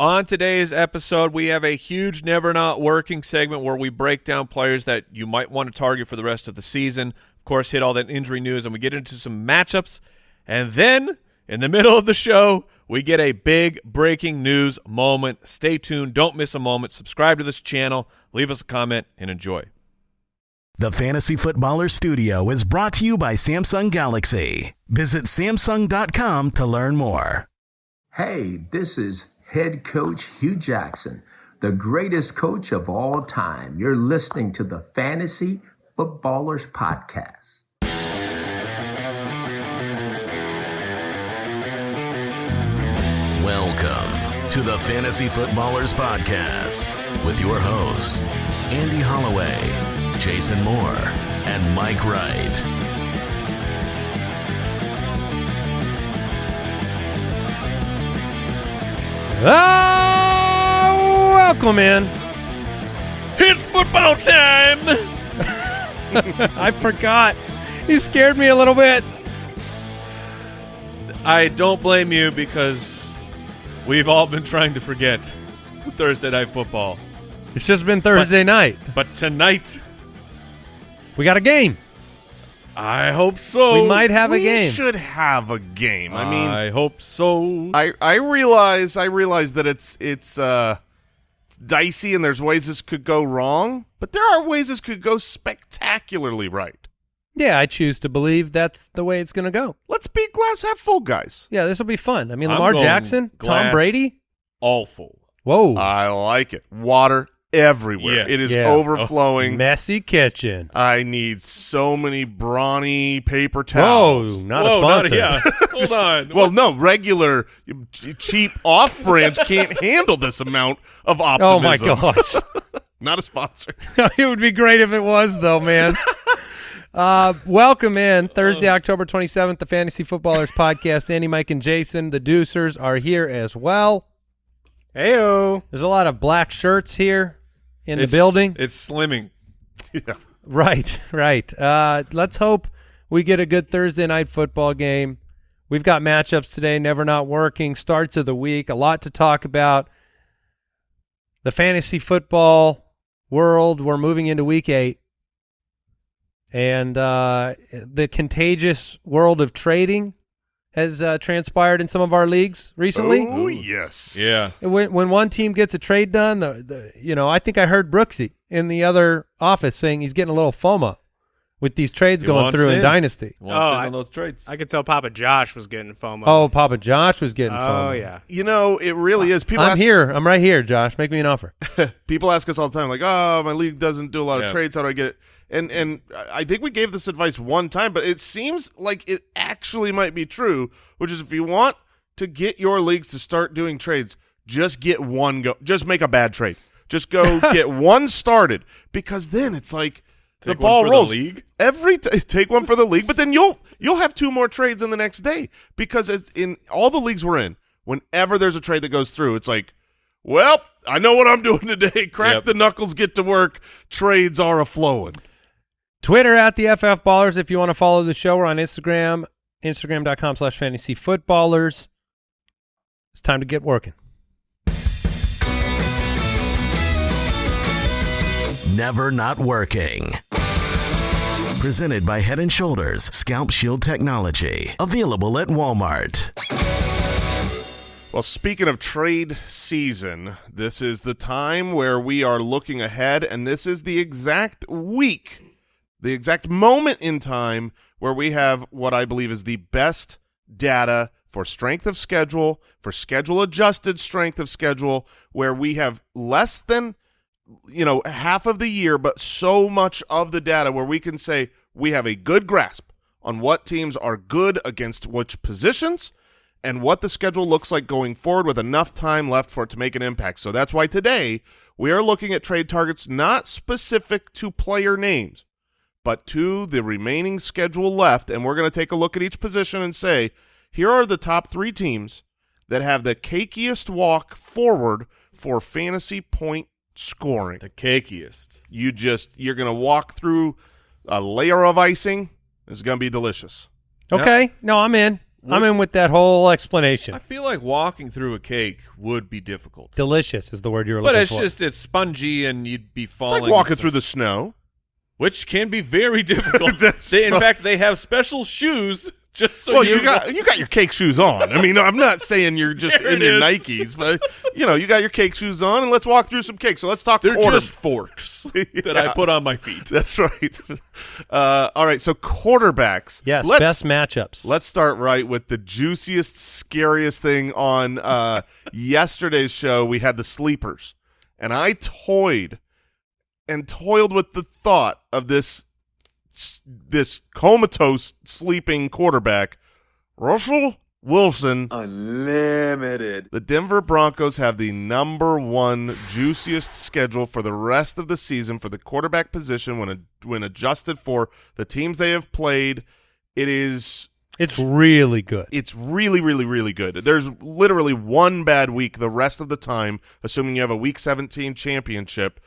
On today's episode, we have a huge never not working segment where we break down players that you might want to target for the rest of the season. Of course, hit all that injury news, and we get into some matchups. And then, in the middle of the show, we get a big breaking news moment. Stay tuned. Don't miss a moment. Subscribe to this channel. Leave us a comment and enjoy. The Fantasy Footballer Studio is brought to you by Samsung Galaxy. Visit Samsung.com to learn more. Hey, this is head coach Hue Jackson, the greatest coach of all time. You're listening to the Fantasy Footballers Podcast. Welcome to the Fantasy Footballers Podcast with your hosts, Andy Holloway, Jason Moore, and Mike Wright. Ah, welcome in. It's football time. I forgot. You scared me a little bit. I don't blame you because we've all been trying to forget Thursday night football. It's just been Thursday night. But tonight, We got a game. I hope so. we might have a game. we should have a game. I mean, I hope so. I I realize I realize that it's it's uh it's dicey and there's ways this could go wrong, but there are ways this could go spectacularly right. Yeah, I choose to believe that's the way it's going to go. Let's be glass half full, guys. Yeah, this will be fun. I mean, Lamar Jackson, Tom glass Brady. Awful. Whoa. I like it. Water everywhere. Yes. It is Yeah. overflowing. Messy kitchen. I need so many brawny paper towels. Whoa, not Whoa, a sponsor. yeah. Hold on. Well, no, regular cheap off brands can't handle this amount of optimism. oh my gosh. Not a sponsor. it would be great if it was, though, man. Uh, welcome in Thursday, October 27th, the Fantasy Footballers Podcast. Andy, Mike, and Jason, the Deucers, are here as well. Heyo. There's a lot of black shirts here in It's- the building. It's slimming. Yeah. Right, right. Uh, let's hope we get a good Thursday night football game. We've got matchups today, never not working, starts of the week, a lot to talk about. The fantasy football world, we're moving into week eight. And uh, the contagious world of trading has uh, transpired in some of our leagues recently. Oh, yes. Yeah. When when one team gets a trade done, the, the you know I think I heard Brooksy in the other office saying he's getting a little FOMO with these trades He going wants through in in. Dynasty. Wants Oh, in I- on those trades. I could tell Papa Josh was getting FOMO. Oh, Papa Josh was getting oh FOMO. yeah. You know, it really is. People I'm ask, here. I'm right here, Josh. Make me an offer. people ask us all the time, like, "Oh, my league doesn't do a lot of trades. How do I get it?" And and I think we gave this advice one time, but it seems like it actually might be true. Which is, if you want to get your leagues to start doing trades, just get one go. Just make a bad trade. Just go get one started because then it's like the Take one ball the rolls. league? Every take one for the league, but then you'll you'll have two more trades in the next day because in all the leagues we're in, whenever there's a trade that goes through, it's like, well, I know what I'm doing today. Crack Yep. the knuckles, get to work. Trades are a flowing. Twitter at the FF Ballers. If you want to follow the show, we're on Instagram, Instagram.com slash fantasy footballers. It's time to get working. Never not working. Presented by Head and Shoulders Scalp Shield Technology. Available at Walmart. Well, speaking of trade season, this is the time where we are looking ahead, and this is the exact week, the exact moment in time where we have what I believe is the best data for strength of schedule, for schedule adjusted strength of schedule, where we have less than you know half of the year, but so much of the data where we can say we have a good grasp on what teams are good against which positions and what the schedule looks like going forward with enough time left for it to make an impact. So that's why today we are looking at trade targets not specific to player names, but to the remaining schedule left. And we're going to take a look at each position and say, here are the top three teams that have the cakiest walk forward for fantasy point scoring. the cakiest. You just, you're going to walk through a layer of icing. It's going to be delicious. Okay. No, I'm in. I'm in with that whole explanation. I feel like walking through a cake would be difficult. Delicious is the word you were looking for. But it's for. just it's spongy and you'd be falling. It's falling. like walking through the snow. Which can be very difficult. That's They- in right. fact, they have special shoes just so well, you, you got you got your cake shoes on. I mean, I'm not saying you're just in your is. Nikes, but you know, you got your cake shoes on, and let's walk through some cake. So let's talk. They're quarter- just forks that I put on my feet. That's right. Uh, all right, so quarterbacks. yes, let's, best matchups. Let's start right with the juiciest, scariest thing on uh, yesterday's show. We had the sleepers, and I toyed and toiled with the thought of this this comatose sleeping quarterback, Russell Wilson. Unlimited. The Denver Broncos have the number one juiciest schedule for the rest of the season for the quarterback position when when adjusted for the teams they have played. It is it's really good. it's really really really good. There's literally one bad week the rest of the time, assuming you have a Week 17 championship.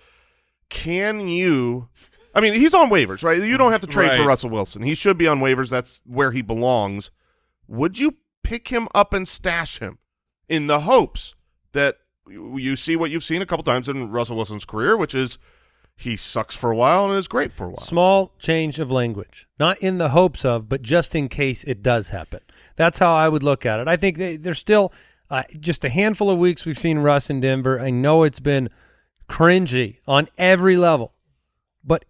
Can you? I mean, he's on waivers, right? You don't have to trade for Russell Wilson. He should be on waivers. That's where he belongs. Would you pick him up and stash him in the hopes that you you see what you've seen a couple times in Russell Wilson's career, which is he sucks for a while and is great for a while. Small change of language, not in the hopes of, but just in case it does happen. That's how I would look at it. I think they, there's still uh, just a handful of weeks we've seen Russ in Denver. I know it's been cringy on every level, but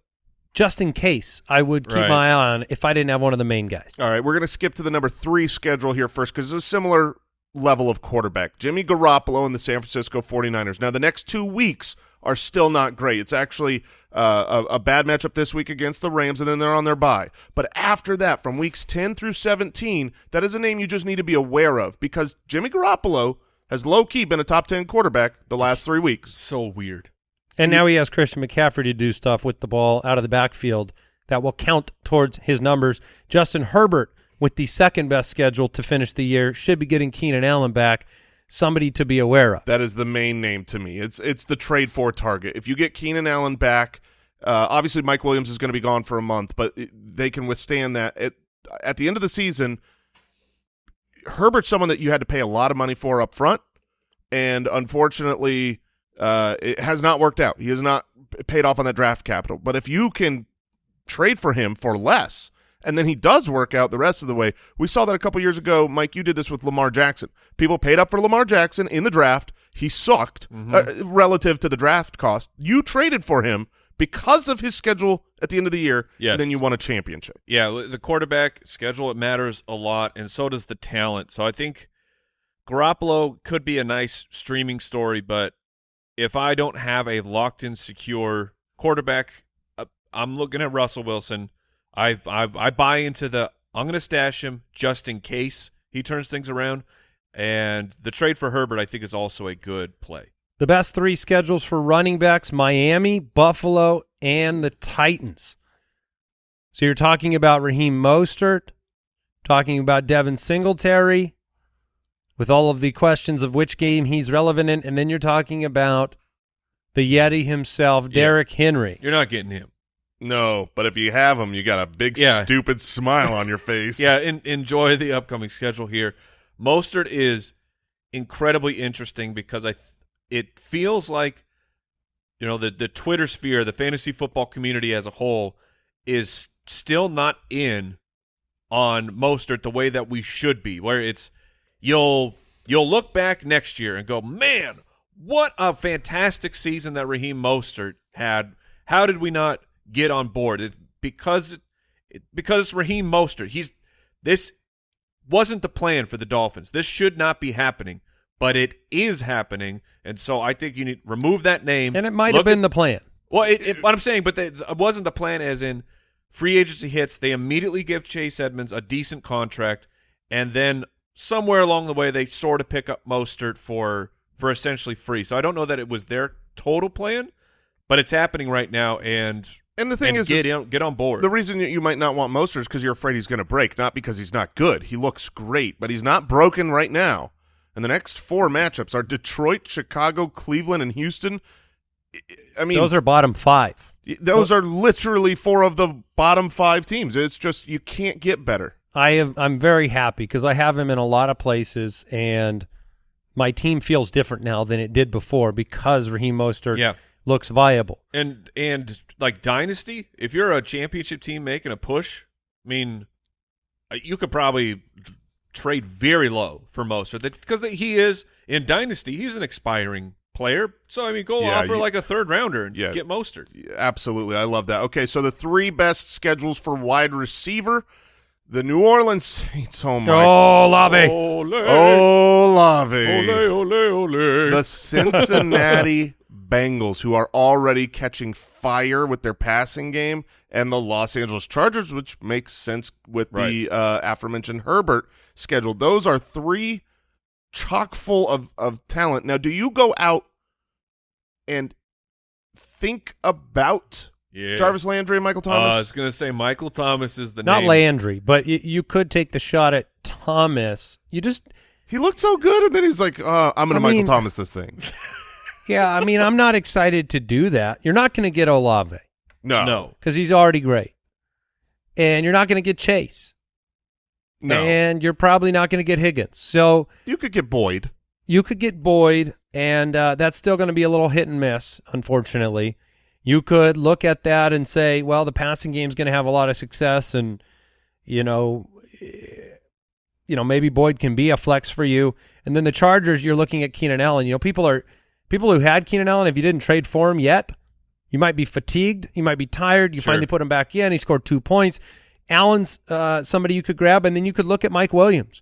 just in case, I would keep Right. my eye on if I didn't have one of the main guys. All right, we're going to skip to the number three schedule here first because it's a similar level of quarterback. Jimmy Garoppolo and the San Francisco 49ers. Now, the next two weeks are still not great. It's actually uh, a, a bad matchup this week against the Rams, and then they're on their bye. But after that, from weeks 10 through 17, that is a name you just need to be aware of because Jimmy Garoppolo has low-key been a top 10 quarterback the last three weeks. So weird. And now he has Christian McCaffrey to do stuff with the ball out of the backfield that will count towards his numbers. Justin Herbert, with the second best schedule to finish the year, should be getting Keenan Allen back. Somebody to be aware of. That is the main name to me. It's it's the trade for target. If you get Keenan Allen back, uh, obviously Mike Williams is going to be gone for a month, but it, they can withstand that. At, at the end of the season, Herbert's someone that you had to pay a lot of money for up front, and unfortunately, uh, it has not worked out. He has not paid off on that draft capital. But if you can trade for him for less, and then he does work out the rest of the way. We saw that a couple years ago, Mike. You did this with Lamar Jackson. People paid up for Lamar Jackson in the draft. He sucked uh, relative to the draft cost. You traded for him because of his schedule at the end of the year, Yes. and then you won a championship. Yeah, the quarterback schedule it matters a lot, and so does the talent. So I think Garoppolo could be a nice streaming story, but if I don't have a locked-in, secure quarterback, uh, I'm looking at Russell Wilson. I I I buy into the I'm going to stash him just in case he turns things around, and the trade for Herbert I think is also a good play. The best three schedules for running backs Miami, Buffalo, and the Titans. So you're talking about Raheem Mostert, talking about Devin Singletary, with all of the questions of which game he's relevant in, and then you're talking about the Yeti himself, Yeah. Derrick Henry. You're not getting him. No, but if you have him, you got a big Yeah. stupid smile on your face. Yeah, en- enjoy the upcoming schedule here. Mostert is incredibly interesting because I th- it feels like you know the the Twitter sphere, the fantasy football community as a whole is still not in on Mostert the way that we should be. Where it's you'll you'll look back next year and go, "Man, what a fantastic season that Raheem Mostert had. How did we not get on board?" Because it, because Raheem Mostert. He's this wasn't the plan for the Dolphins. This should not be happening, but it is happening, and so I think you need remove that name. And it might Look have been at- the plan. well, it, it, what I'm saying, but they, it wasn't the plan. As in, free agency hits, they immediately give Chase Edmonds a decent contract, and then somewhere along the way, they sort of pick up Mostert for for essentially free. So I don't know that it was their total plan, but it's happening right now, and And the thing and is, get is on, get on board. the reason that you might not want Mostert is because you're afraid he's going to break, not because he's not good. He looks great, but he's not broken right now. And the next four matchups are Detroit, Chicago, Cleveland, and Houston. I- mean, Those are bottom five. Those are literally four of the bottom five teams. It's just you can't get better. I have I'm very happy because I have him in a lot of places and my team feels different now than it did before because Raheem Mostert Yeah. looks viable. And and like dynasty, if you're a championship team making a push, I mean, uh, you could probably trade very low for most because he is in dynasty. He's an expiring player, so I mean, go Yeah, offer you- like a third rounder and Yeah. get Mostert. Absolutely. I love that. Okay, so the three best schedules for wide receiver. The New Orleans Saints. Oh, my. Oh, Lave. Ole, Oh, Lave. ole, ole, ole. The Cincinnati Bengals, who are already catching fire with their passing game, and the Los Angeles Chargers, which makes sense with the uh, aforementioned Herbert schedule. Those are three chock full of, of talent. Now, do you go out and think about yeah. Jarvis Landry and Michael Uh, I was gonna say Michael Thomas is the Not name. Landry, but y- you could take the shot at Thomas. You just he looked so good, and then he's like, uh, "I'm going to Michael mean- Thomas this thing." Yeah, I mean, I'm not excited to do that. You're not going to get Olave No, No, because he's already great. And you're not going to get Chase. No. And you're probably not going to get Higgins. So you could get Boyd. you could get Boyd, and uh, that's still going to be a little hit and miss, unfortunately. You could look at that and say, well, the passing game is going to have a lot of success, and you know, eh, you know, maybe Boyd can be a flex for you. And then the Chargers, you're looking at Keenan Allen. You know, people are people who had Keenan Allen. If you didn't trade for him yet, you might be fatigued. You might be tired. You Sure. finally put him back in. He scored two points. Allen's uh, somebody you could grab, and then you could look at Mike Williams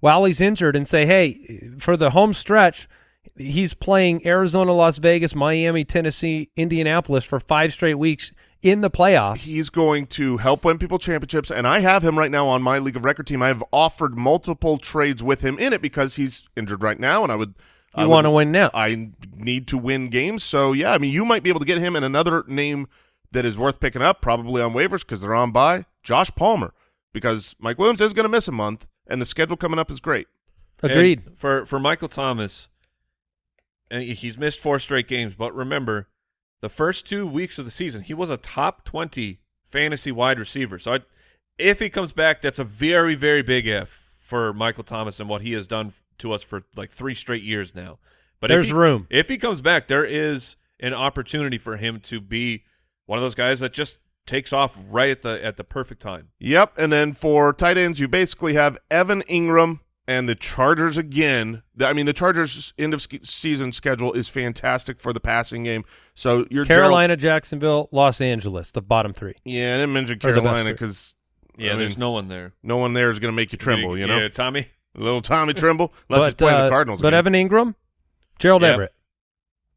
while he's injured and say, hey, for the home stretch, he's playing Arizona, Las Vegas, Miami, Tennessee, Indianapolis for five straight weeks in the playoffs. He's going to help win people championships, and I have him right now on my league of record team. I have offered multiple trades with him in it because he's injured right now, and I would. I You want to win now. I need to win games, so yeah. I mean, you might be able to get him, and another name that is worth picking up, probably on waivers because they're on bye Josh Palmer, because Mike Williams is going to miss a month, and the schedule coming up is great. Agreed. And for for Michael Thomas, and he's missed four straight games. But remember, the first two weeks of the season, he was a top twenty fantasy wide receiver. So I, if he comes back, that's a very very big if for Michael Thomas and what he has done to us for like three straight years now. But There's if he, room. If he comes back, there is an opportunity for him to be one of those guys that just takes off right at the at the perfect time. Yep, and then for tight ends, you basically have Evan Engram and the Chargers again. I mean, the Chargers' end of season schedule is fantastic for the passing game. So your Carolina, Jacksonville, Los Angeles, the bottom three. yeah, I didn't mention Or the best Carolina because Yeah, I there's mean, no one there. no one there is going to make you tremble. You know, yeah, Tommy. little Tommy tremble. Let's just but play uh, the Cardinals. But again. Evan Engram, Gerald Yep. Everett.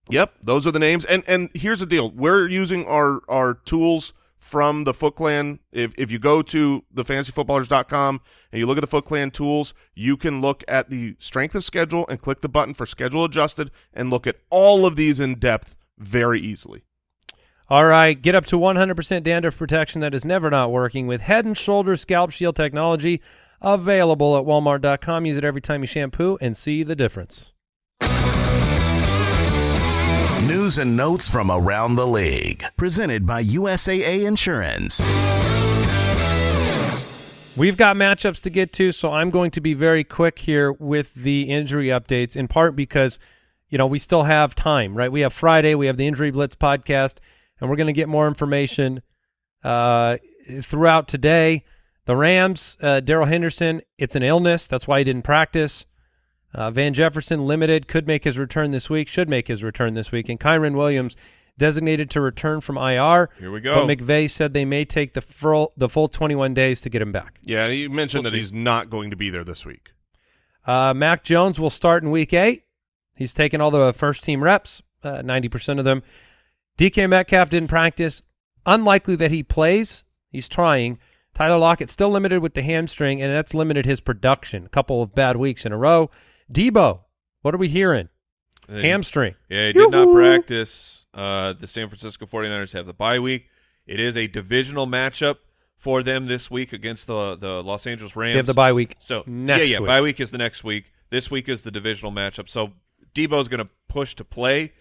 Yep, those are the names. And and here's the deal: we're using our our tools from the Foot Clan. If if you go to thefantasyfootballers.com and you look at the Foot Clan tools, you can look at the strength of schedule and click the button for schedule adjusted and look at all of these in depth very easily. All right, get up to 100% dandruff protection that is never not working with Head and Shoulders Scalp Shield technology available at walmart.com. Use it every time you shampoo and see the difference. News and notes from around the league. Presented by USAA Insurance. We've got matchups to get to, so I'm going to be very quick here with the injury updates, in part because, you know, we still have time, right? We have Friday, we have the Injury Blitz podcast, and we're going to get more information uh, throughout today. The Rams, uh, Darrell Henderson, it's an illness. That's why he didn't practice. Uh, Van Jefferson, limited, could make his return this week, should make his return this week. And Kyren Williams, designated to return from IR. Here we go. But McVay said they may take the full, the full 21 days to get him back. Yeah, he mentioned We'll that see. he's not going to be there this week. Uh, Mac Jones will start in week eight. He's taken all the first team reps, uh, 90% of them. DK Metcalf didn't practice. Unlikely that he plays. He's trying. Tyler Lockett still limited with the hamstring, and that's limited his production. A couple of bad weeks in a row. Debo, what are we hearing? Hamstring. Yeah, he did not practice. Uh, the San Francisco 49ers have the bye week. It is a divisional matchup for them this week against the the Los Angeles Rams. They have the bye week So next yeah, yeah, week. bye week is the next week. This week is the divisional matchup. So Debo's going to push to play,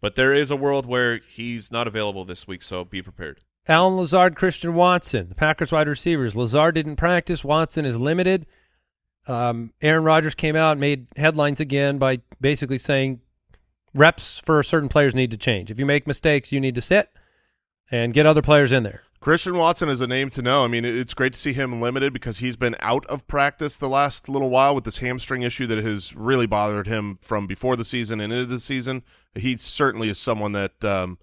but there is a world where he's not available this week. So be prepared. Allen Lazard, Christian Watson, the Packers wide receivers. Lazard didn't practice. Watson is limited. Um, Aaron Rodgers came out and made headlines again by basically saying reps for certain players need to change. If you make mistakes, you need to sit and get other players in there. Christian Watson is a name to know. I mean, it's great to see him limited because he's been out of practice the last little while with this hamstring issue that has really bothered him from before the season and into the season. He certainly is someone that um,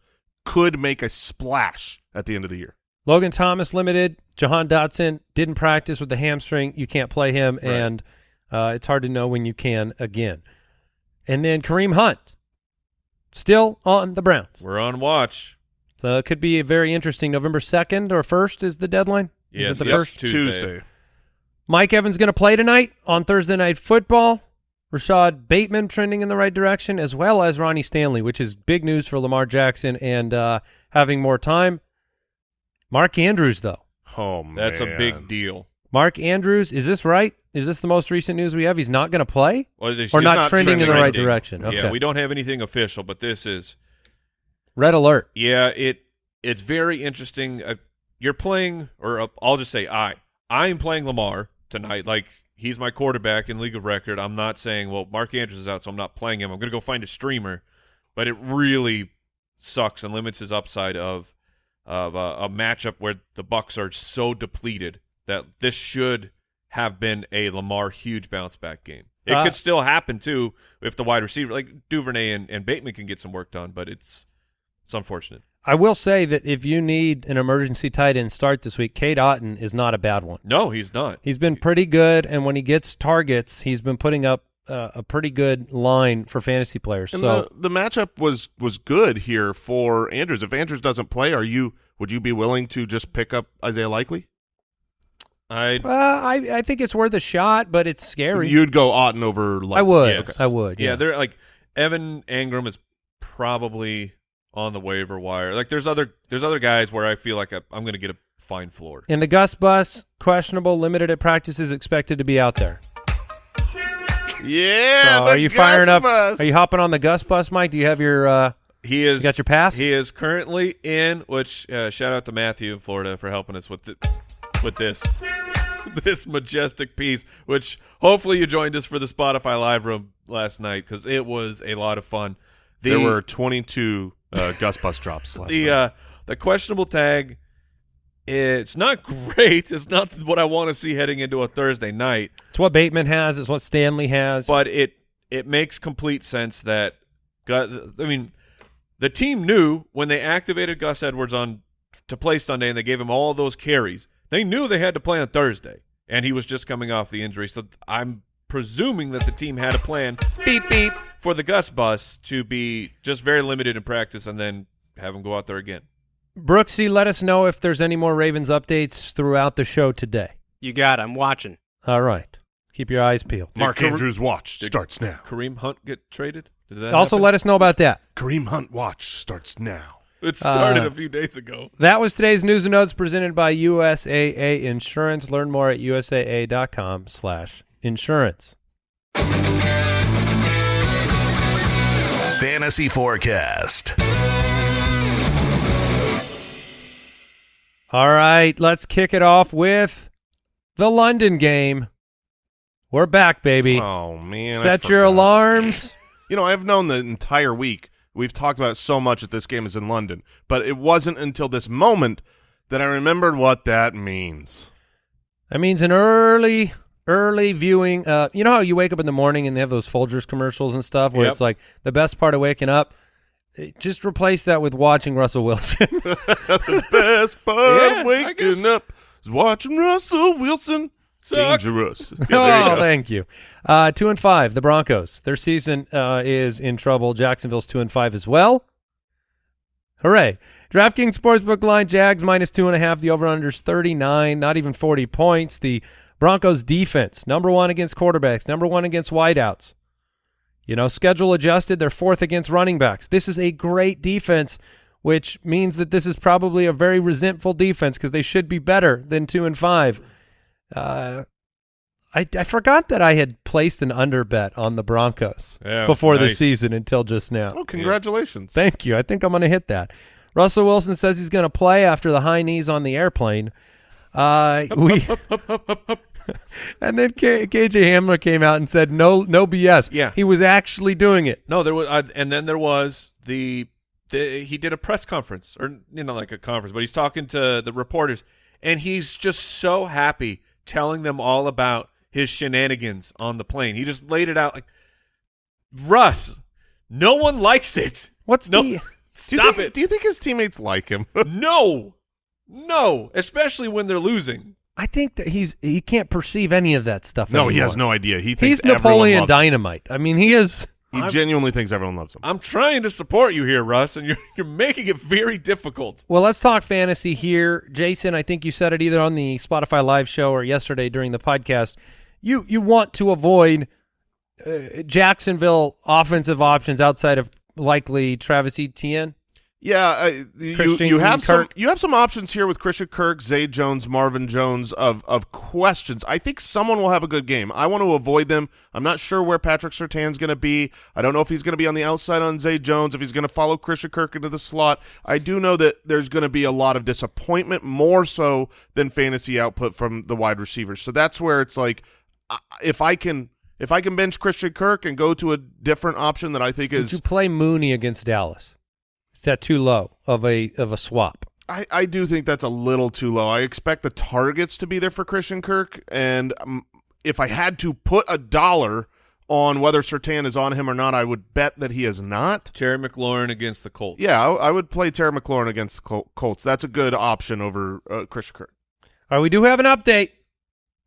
could make a splash at the end of the year. Logan Thomas limited. Jahan Dotson didn't practice with the hamstring. You can't play him, Right. and uh, it's hard to know when you can again. And then Kareem Hunt, still on the Browns. We're on watch. So it could be a very interesting. November 2nd or 1st is the deadline? Yes, is it the yes, first? Tuesday. Tuesday. Mike Evans going to play tonight on Thursday Night Football. Rashad Bateman trending in the right direction, as well as Ronnie Stanley, which is big news for Lamar Jackson and uh, having more time. Mark Andrews, though. Oh, man. That's a big deal. Mark Andrews, is this right? Is this the most recent news we have? He's not going to play? Well, Or not not trending in the trending. right direction? Okay. Yeah, we don't have anything official, but this is Red alert. yeah. It it's very interesting. Uh, you're playing, or uh, I'll just say I. I am playing Lamar tonight. Like he's my quarterback in league of record. I'm not saying well Mark Andrews is out, so I'm not playing him. I'm going to go find a streamer, but it really sucks and limits his upside of of uh, a matchup where the Bucs are so depleted that this should have been a Lamar huge bounce back game. It Uh, could still happen too if the wide receiver like Duvernay and, and Bateman can get some work done, but it's it's unfortunate. I will say that if you need an emergency tight end start this week, Cade Otton is not a bad one. No, he's not. He's been pretty good, and when he gets targets, he's been putting up uh, a pretty good line for fantasy players. And so the, the matchup was was good here for Andrews. If Andrews doesn't play, are you would you be willing to just pick up Isaiah Likely? I uh, I I think it's worth a shot, but it's scary. You'd go Otton over Likely. I would. Yes. I would. yeah, Yeah. they're like Evan Engram is probably on the waiver wire. Like there's other there's other guys where I feel like I, I'm going to get a fine floor. And the Gus Bus, questionable, limited at practice, is expected to be out there. Yeah. So the are you firing up? Bus. Are you hopping on the Gus Bus, Mike? Do you have your? Uh, He is You got your pass? He is currently in. Which uh, shout out to Matthew in Florida for helping us with the, with this this majestic piece. Which hopefully you joined us for the Spotify live room last night because it was a lot of fun. The, there were 22 uh, Gus Bus drops last the night. uh, the questionable tag. It's not great. It's not what I want to see heading into a Thursday night. it's what Bateman has. It's what Stanley has. but it it makes complete sense that I mean the team knew when they activated Gus Edwards on to play Sunday and they gave him all those carries. They knew they had to play on Thursday, and he was just coming off the injury. So I'm presuming that the team had a plan. Beep beep for the Gus bus to be just very limited in practice and then have him go out there again. Brooksy, let us know if there's any more Ravens updates throughout the show today. You got it. I'm watching. All right. Keep your eyes peeled. Mark Did Kare- Andrews watch starts now. Kareem Hunt get traded? Did that Also, happen? let us know about that. Kareem Hunt watch starts now. it started uh, a few days ago. That was today's news and notes presented by USAA Insurance. Learn more at usaa.com slash insurance. Fantasy Forecast. All right, let's kick it off with the London game. We're back, baby. Oh man! Set your alarms. You know, I've known the entire week. We've talked about it so much that this game is in London, but it wasn't until this moment that I remembered what that means. That means an early, early viewing. Uh, you know how you wake up in the morning and they have those Folgers commercials and stuff where Yep. it's like the best part of waking up. Just replace that with watching Russell Wilson. the best part Yeah, of waking up is watching Russell Wilson. Suck. Dangerous. Yeah, there you oh, thank you. Uh, two and five, the Broncos. Their season uh, is in trouble. Jacksonville's two and five as well. Hooray! DraftKings Sportsbook line: Jags minus two and a half. The over/unders thirty-nine. Not even forty points. The Broncos defense number one against quarterbacks. Number one against wideouts. You know, schedule adjusted. They're fourth against running backs. This is a great defense, which means that this is probably a very resentful defense because they should be better than two and five. Uh, I, I forgot that I had placed an under bet on the Broncos Yeah, before the nice. season until just now. Oh, congratulations. Thank you. I think I'm going to hit that. Russell Wilson says he's going to play after the high knees on the airplane. Uh, we and then K- KJ Hamler came out and said no, no BS. Yeah. he was actually doing it. No, there was, uh, and then there was the, the he did a press conference or you know like a conference, but he's talking to the reporters, and he's just so happy telling them all about his shenanigans on the plane. He just laid it out like Russ. No one likes it. What's No, the? Stop think, it. Do you think his teammates like him? no, no, especially when they're losing. I think that he's he can't perceive any of that stuff. no, he has no idea. He thinks He's Napoleon loves him. Dynamite. I mean, he is. He genuinely thinks everyone loves him. I'm trying to support you here, Russ, and you're you're making it very difficult. Well, let's talk fantasy here, Jason. I think you said it either on the Spotify live show or yesterday during the podcast. You you want to avoid uh, Jacksonville offensive options outside of likely Travis Etienne. Yeah, uh, you you have some you have some options here with Christian Kirk, Zay Jones, Marvin Jones of of questions. I think someone will have a good game. I want to avoid them. I'm not sure where Patrick Surtain's going to be. I don't know if he's going to be on the outside on Zay Jones, if he's going to follow Christian Kirk into the slot. I do know that there's going to be a lot of disappointment, more so than fantasy output from the wide receivers. So that's where it's like, if I can if I can bench Christian Kirk and go to a different option that I think is you play Mooney against Dallas? Is that too low of a of a swap? I, I do think that's a little too low. I expect the targets to be there for Christian Kirk, and um, if I had to put a dollar on whether Surtain is on him or not, I would bet that he is not. Terry McLaurin against the Colts. Yeah, I, I would play Terry McLaurin against the Col- Colts. That's a good option over uh, Christian Kirk. All right, we do have an update.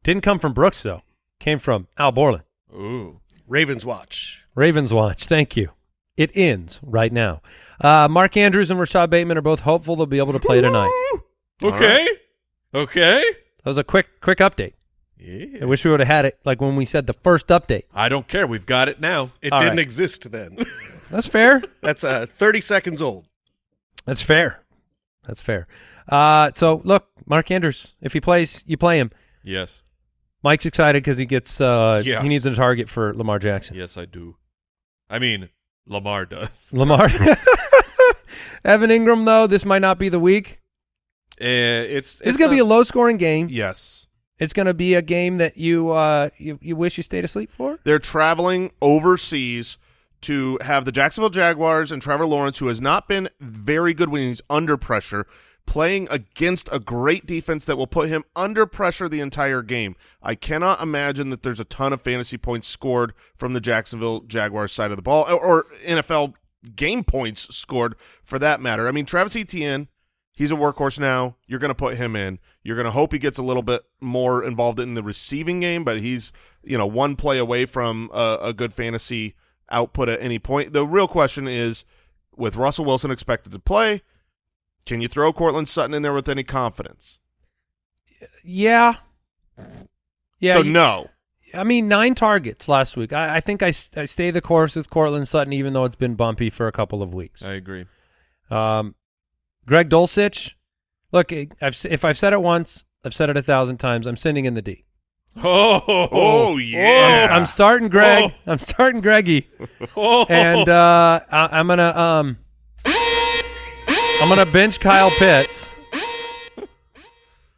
Didn't come from Brooks though. Came from Al Borland. Ooh. Ravens watch. Ravens watch. Thank you. It ends right now. Uh, Mark Andrews and Rashad Bateman are both hopeful they'll be able to play tonight. Okay. Okay. That was a quick quick update. Yeah. I wish we would have had it like when we said the first update. I don't care. We've got it now. It All didn't right. exist then. That's fair. That's uh, 30 seconds old. That's fair. That's fair. Uh, so look, Mark Andrews, if he plays, you play him. Yes. Mike's excited because he gets uh, Yes. he needs a target for Lamar Jackson. Yes, I do. I mean, Lamar does. Lamar. Evan Engram though, this might not be the week. Uh, it's It's, going to be a low scoring game. Yes. It's going to be a game that you uh you, you wish you stayed asleep for. They're traveling overseas to have the Jacksonville Jaguars and Trevor Lawrence, who has not been very good when he's under pressure, playing against a great defense that will put him under pressure the entire game. I cannot imagine that there's a ton of fantasy points scored from the Jacksonville Jaguars side of the ball, or, NFL game points scored for that matter. I mean, Travis Etienne, he's a workhorse now. You're going to put him in. You're going to hope he gets a little bit more involved in the receiving game, but he's you know one play away from a, a good fantasy output at any point. The real question is, with Russell Wilson expected to play, can you throw Courtland Sutton in there with any confidence? Yeah. Yeah. so you- no. I mean, nine targets last week. I, I think I, s- I stay the course with Courtland Sutton, even though it's been bumpy for a couple of weeks. I agree. Um, Greg Dulcich. Look, I've, if I've said it once, I've said it a thousand times. I'm sending in the D. Oh, Oh, yeah. I'm starting Greg. Oh. I'm starting Greggy, Oh. and uh, I, I'm gonna um, I'm gonna bench Kyle Pitts.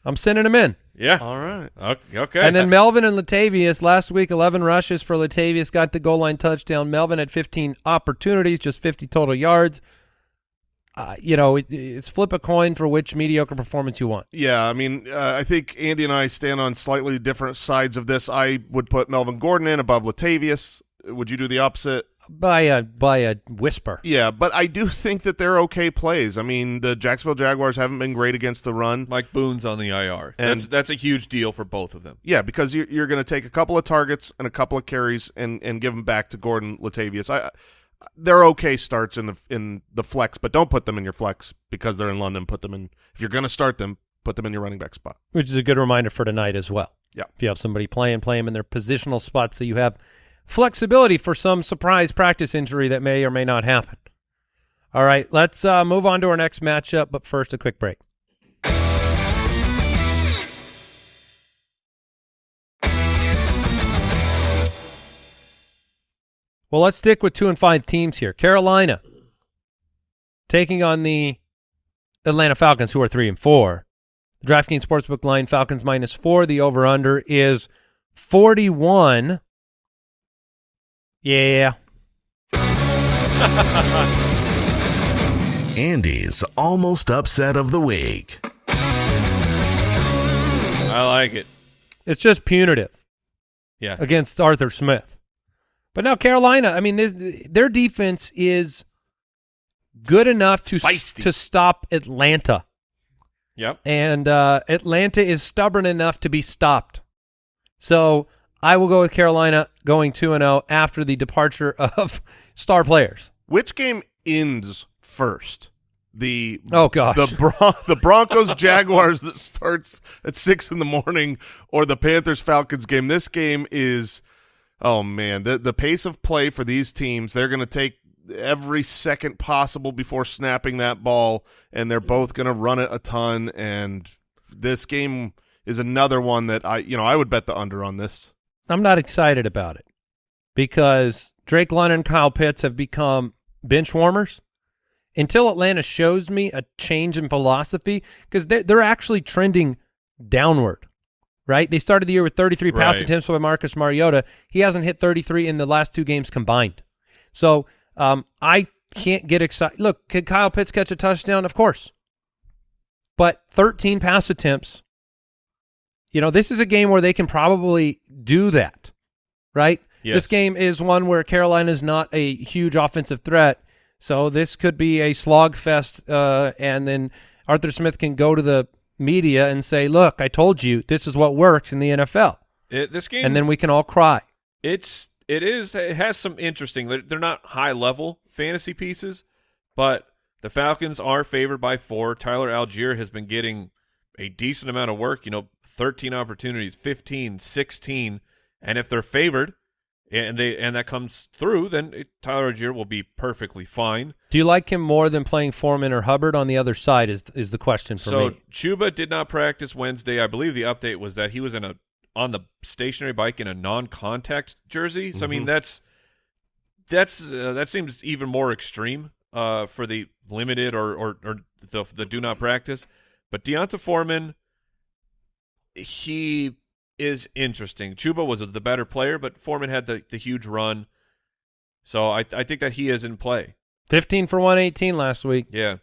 I'm sending him in. yeah. All right. Okay. okay. And then Melvin and Latavius last week, 11 rushes for Latavius, got the goal line touchdown. Melvin had 15 opportunities, just 50 total yards. Uh, you know, it, it's flip a coin for which mediocre performance you want. Yeah, I mean, uh, I think Andy and I stand on slightly different sides of this. I would put Melvin Gordon in above Latavius. Would you do the opposite? By a by a whisper. Yeah, but I do think that they're okay plays. I mean, the Jacksonville Jaguars haven't been great against the run. Mike Boone's on the IR. And- that's that's a huge deal for both of them. Yeah, because you're, you're going to take a couple of targets and a couple of carries and, and give them back to Gordon Latavius. I, they're okay starts in the in the flex, but don't put them in your flex because they're in London. Put them in if you're going to start them, put them in your running back spot. which is a good reminder for tonight as well. Yeah. If you have somebody playing, play them in their positional spots so you have flexibility for some surprise practice injury that may or may not happen. All right, let's uh, move on to our next matchup, but first a quick break. Well, let's stick with two and five teams here. Carolina taking on the Atlanta Falcons, who are three and four. The DraftKings Sportsbook line Falcons minus four. The over under is 41. Yeah. Andy's almost upset of the week. I like it. It's just punitive Yeah. against Arthur Smith. But now Carolina, I mean, this- their defense is good enough to Feisty. to stop Atlanta. Yep. and uh, Atlanta is stubborn enough to be stopped. So I will go with Carolina going two and zero after the departure of star players. Which game ends first? The Oh gosh, the Bron- the Broncos Jaguars that starts at six in the morning, or the Panthers Falcons game. This game is, oh man, the the pace of play for these teams. They're going to take every second possible before snapping that ball, and they're both going to run it a ton. And this game is another one that I, you know, I would bet the under on this. I'm not excited about it because Drake London and Kyle Pitts have become bench warmers. Until Atlanta shows me a change in philosophy, because they're, they're actually trending downward, right? They started the year with 33 pass attempts by Marcus Mariota. He hasn't hit 33 in the last two games combined. So um, I can't get excited. Look, could Kyle Pitts catch a touchdown? Of course. But 13 pass attempts, you know, this is a game where they can probably do that, right? Yes. This game is one where Carolina is not a huge offensive threat. So this could be a slog fest, uh, and then Arthur Smith can go to the media and say, look, I told you this is what works in the NFL. It, this game, And then we can all cry. it's it is it has some interesting. They're, they're not high level fantasy pieces, but the Falcons are favored by four. Tyler Allgeier has been getting a decent amount of work. You know, thirteen opportunities, 15, 16. and if they're favored, and they and that comes through, then it, Tyler Allgeier will be perfectly fine. Do you like him more than playing Foreman or Hubbard on the other side is is the question for so me. Chuba did not practice Wednesday. I believe the update was that he was in a on the stationary bike in a non-contact jersey. So I mean that's that's uh, that seems even more extreme uh, for the limited or or, or the the do not practice. But D'Onta Foreman, he is interesting. Chuba was the better player, but Foreman had the the huge run. So I I think that he is in play. 15 for 118 last week. Yeah.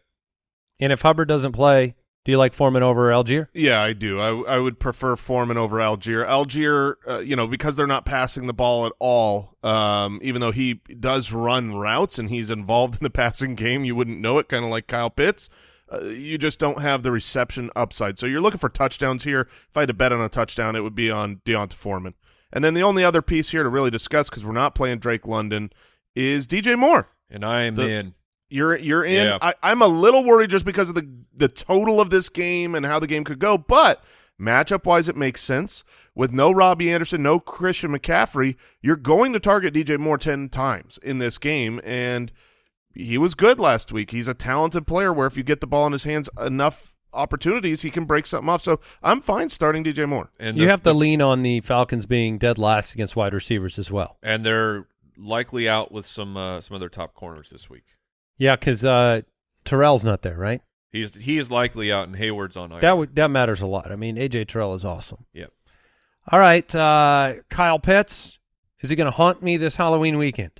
And if Hubbard doesn't play, do you like Foreman over Allgeier? Yeah, I do. I, I would prefer Foreman over Allgeier. Allgeier, uh, you know, because they're not passing the ball at all, um, even though he does run routes and he's involved in the passing game, you wouldn't know it, kind of like Kyle Pitts. Uh, you just don't have the reception upside. So you're looking for touchdowns here. If I had to bet on a touchdown, it would be on D'Onta Foreman. And then the only other piece here to really discuss, because we're not playing Drake London, is DJ Moore. And I am The- in. You're you're in. Yeah. I, I'm a little worried just because of the the total of this game and how the game could go, but matchup wise, it makes sense. With no Robbie Anderson, no Christian McCaffrey, you're going to target DJ Moore ten times in this game, and he was good last week. He's a talented player. Where if you get the ball in his hands enough opportunities, he can break something off. So I'm fine starting DJ Moore. And You the- have to the- lean on the Falcons being dead last against wide receivers as well. and they're likely out with some uh, some other top corners this week. Yeah, because uh, Terrell's not there, right? He's he is likely out, and Hayward's on IR. That would that matters a lot. I mean, AJ Terrell is awesome. Yep. All right, uh, Kyle Pitts, is he going to haunt me this Halloween weekend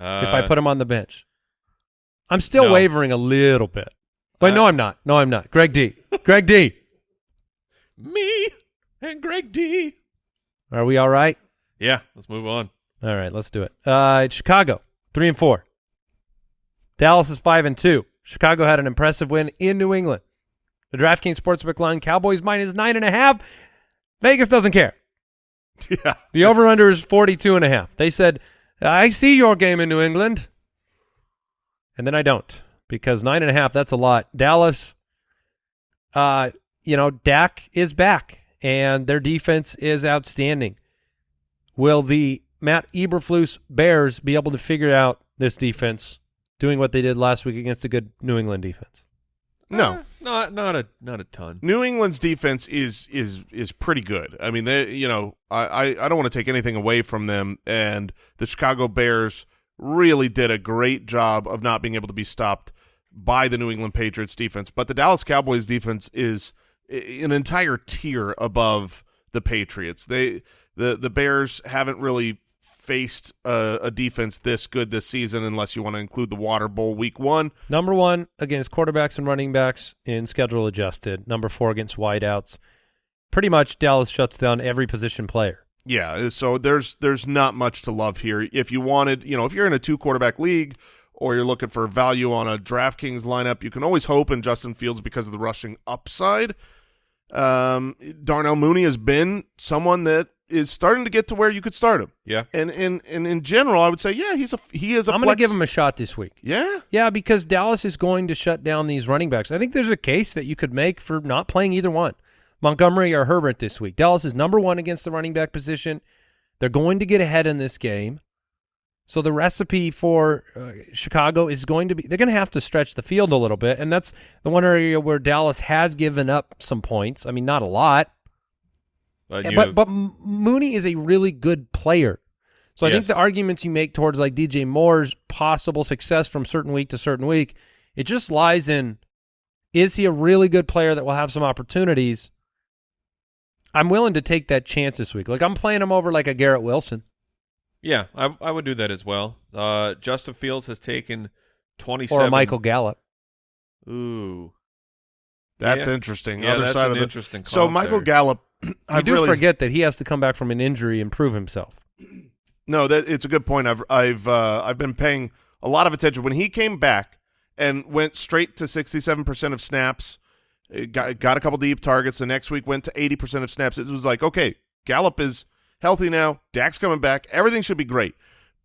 uh, if I put him on the bench? I'm still no. wavering a little bit. Wait, Uh, no, I'm not. No, I'm not. Greg D. Greg D. me and Greg D. Are we all right? Yeah, let's move on. All right, let's do it. Uh, Chicago, three and four. Dallas is five and two. Chicago had an impressive win in New England. The DraftKings Sportsbook line: Cowboys minus nine and a half. Vegas doesn't care. Yeah. The over/under is 42 and a half. They said, "I see your game in New England," and then I don't because nine and a half. That's a lot. Dallas, uh, you know, Dak is back, and their defense is outstanding. Will the Matt Eberflus Bears be able to figure out this defense, doing what they did last week against a good New England defense? No. Not not a not a ton. New England's defense is is is pretty good. I mean, they you know I I, I don't want to take anything away from them, and the Chicago Bears really did a great job of not being able to be stopped by the New England Patriots defense, but the Dallas Cowboys defense is an entire tier above the Patriots. They the the Bears haven't really faced a, a defense this good this season unless you want to include the Water Bowl week 1. Number one against quarterbacks and running backs in schedule adjusted. Number four against wideouts. Pretty much Dallas shuts down every position player. Yeah, so there's there's not much to love here. If you wanted, you know, if you're in a two quarterback league or you're looking for value on a DraftKings lineup, you can always hope in Justin Fields because of the rushing upside. Um, Darnell Mooney has been someone that is starting to get to where you could start him. Yeah. And and and in general, I would say, yeah, he's a he is a. I'm going to give him a shot this week. yeah. Yeah, because Dallas is going to shut down these running backs. I think there's a case that you could make for not playing either one, Montgomery or Herbert this week. Dallas is number one against the running back position. They're going to get ahead in this game. So the recipe for uh, Chicago is going to be they're going to have to stretch the field a little bit, and that's the one area where Dallas has given up some points. I mean, not a lot, But, but have- but Mooney is a really good player. So I think the arguments you make towards like DJ Moore's possible success from certain week to certain week, it just lies in is he a really good player that will have some opportunities? I'm willing to take that chance this week. Like I'm playing him over like a Garrett Wilson. yeah, I, I would do that as well. Uh, Justin Fields has taken 27. Or Michael Gallup. Ooh. That's Yeah. interesting. Yeah, Other that's side an of the interesting So Michael there. Gallup, You I do really forget that he has to come back from an injury and prove himself. No, that it's a good point. I've I've uh, I've been paying a lot of attention when he came back and went straight to sixty-seven percent of snaps. Got got a couple deep targets. The next week went to eighty percent of snaps. It was like, okay, Gallup is healthy now. Dak's coming back. Everything should be great.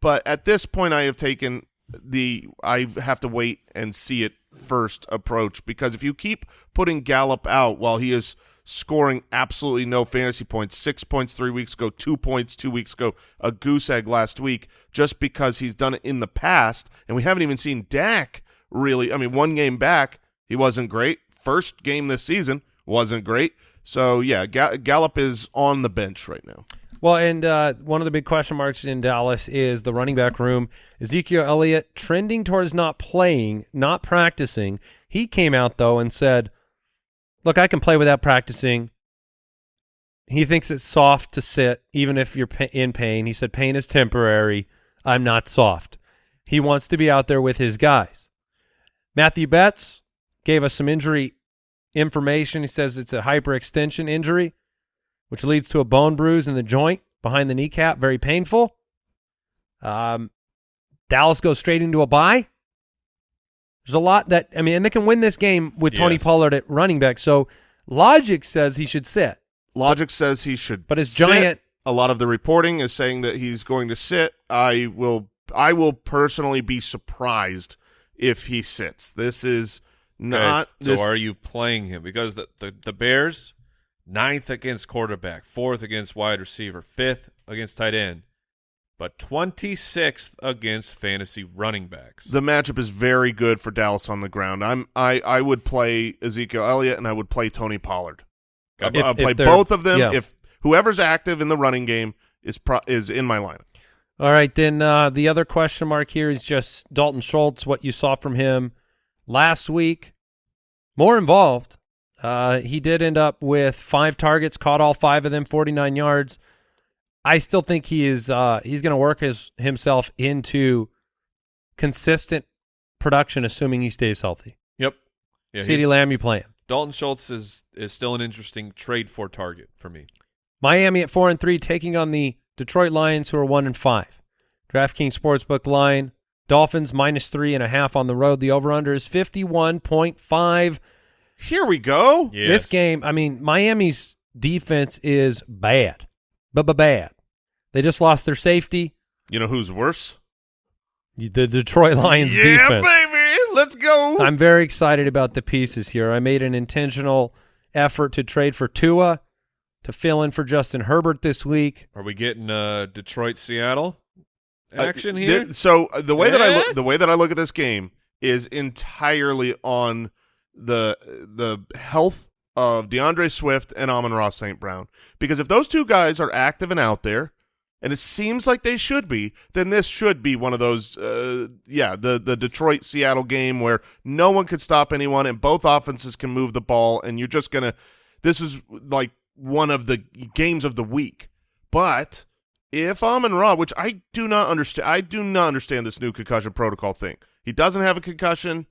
But at this point, I have taken the I have to wait and see it first approach because if you keep putting Gallup out while he is scoring absolutely no fantasy points, six points three weeks ago, two points two weeks ago, a goose egg last week, just because he's done it in the past, and we haven't even seen Dak really. I mean, one game back, he wasn't great. First game this season wasn't great. So yeah, Ga- Gallup is on the bench right now. Well, and uh, one of the big question marks in Dallas is the running back room. Ezekiel Elliott trending towards not playing, not practicing. He came out though and said, "Look, I can play without practicing." He thinks it's soft to sit, even if you're in pain. He said, "Pain is temporary. I'm not soft." He wants to be out there with his guys. Matthew Betz gave us some injury information. He says it's a hyperextension injury which leads to a bone bruise in the joint behind the kneecap, very painful. Um, Dallas goes straight into a bye. There's a lot that I mean, and they can win this game with Tony Pollard at running back. So logic says he should sit. Logic says he should, But his sit. giant- A lot of the reporting is saying that he's going to sit. I will. I will personally be surprised if he sits. This is not. Okay, so this, are you playing him? Because the, the, the Bears, ninth against quarterback, fourth against wide receiver, fifth against tight end, but 26th against fantasy running backs. the matchup is very good for Dallas on the ground. I'm. I. I would play Ezekiel Elliott and I would play Tony Pollard. I, If- I'll play both of them. yeah. If whoever's active in the running game is pro, is in my lineup. All right, then uh, the other question mark here is just Dalton Schultz. What you saw from him last week, more involved. Uh, he did end up with five targets, caught all five of them, 49 yards. I still think he is. Uh, he's going to work his himself into consistent production, assuming he stays healthy. yep. Yeah, CeeDee Lamb, you play him. Dalton Schultz is, is still an interesting trade for target for me. Miami at four and three, taking on the Detroit Lions, who are one and five. DraftKings Sportsbook line: Dolphins minus three and a half on the road. The over/under is fifty-one point five. Here we go. Yes. This game, I mean, Miami's defense is bad, but bad. They just lost their safety. You know who's worse? The Detroit Lions yeah, defense. baby. Let's go. I'm very excited about the pieces here. I made an intentional effort to trade for Tua to fill in for Justin Herbert this week. Are we getting uh, Detroit Seattle Uh, action th- here? so uh, the way that I Eh? look, the way that I look at this game is entirely on the the health of D'Andre Swift and Amon Ra St. Brown. Because if those two guys are active and out there, and it seems like they should be, then this should be one of those, uh, yeah, the the Detroit Seattle game where no one could stop anyone and both offenses can move the ball, and you're just gonna. This is like one of the games of the week, but if Amon Ra, which I do not understand, I do not understand this new concussion protocol thing. He doesn't have a concussion.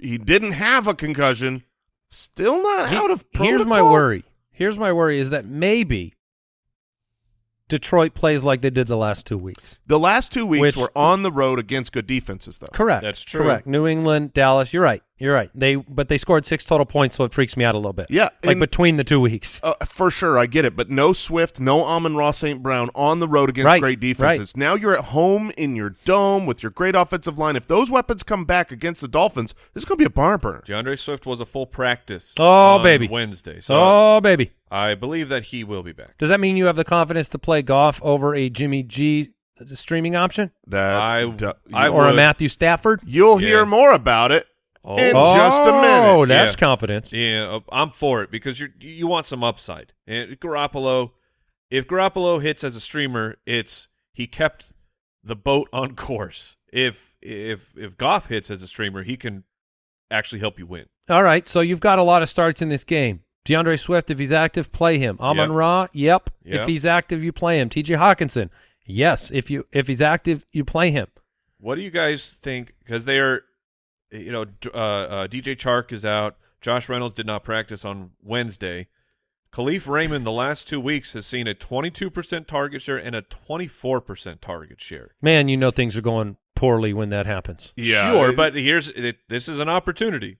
He didn't have a concussion. Still not He- out of protocol. Here's my worry. Here's my worry is that maybe Detroit plays like they did the last two weeks. The last two weeks Which- were on the road against good defenses, though. Correct. That's true. Correct. New England, Dallas. You're right. You're right. They but they scored six total points, so it freaks me out a little bit. Yeah, like and- between the two weeks. Uh, for sure, I get it, but no Swift, no Amon Ra St. Brown on the road against Right, great defenses. Now you're at home in your dome with your great offensive line. If those weapons come back against the Dolphins, this is going to be a barn burner. D'Andre Swift was a full practice. Oh, on baby. Wednesday. So oh baby, I believe that he will be back. does that mean you have the confidence to play Goff over a Jimmy G streaming option That I- du- I or a. Matthew Stafford? you'll Yeah. hear more about it Oh. in just a minute. Oh, that's Yeah. confidence. Yeah, uh, I'm for it because you you want some upside. And Garoppolo, if Garoppolo hits as a streamer, it's he kept the boat on course. If if if Goff hits as a streamer, he can actually help you win. All right, so you've got a lot of starts in this game. D'Andre Swift, if he's active, play him. Amon Yep. Ra, yep. Yep. If he's active, you play him. T.J. Hockenson, yes. If you if he's active, you play him. What do you guys think? Because they are, you know, uh, uh, DJ Chark is out. Josh Reynolds did not practice on Wednesday. Kalif Raymond the last two weeks has seen a 22% target share and a 24% target share. Man, you know things are going poorly when that happens. Yeah, sure, but here's it, this is an opportunity.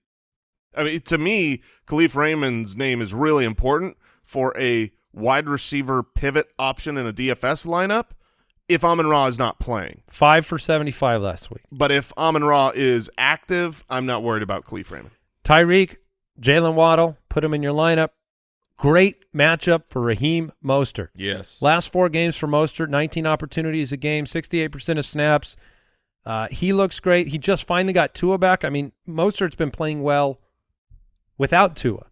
I mean, to me, Kalif Raymond's name is really important for a wide receiver pivot option in a DFS lineup if Amon Ra is not playing. Five for seventy-five last week. But if Amon Ra is active, I'm not worried about Kalif Raymond. Tyreek, Jalen Waddle, put him in your lineup. Great matchup for Raheem Mostert. Yes. Last four games for Mostert, 19 opportunities a game, 68% of snaps. Uh, he looks great. He just finally got Tua back. I mean, Mostert's been playing well without Tua.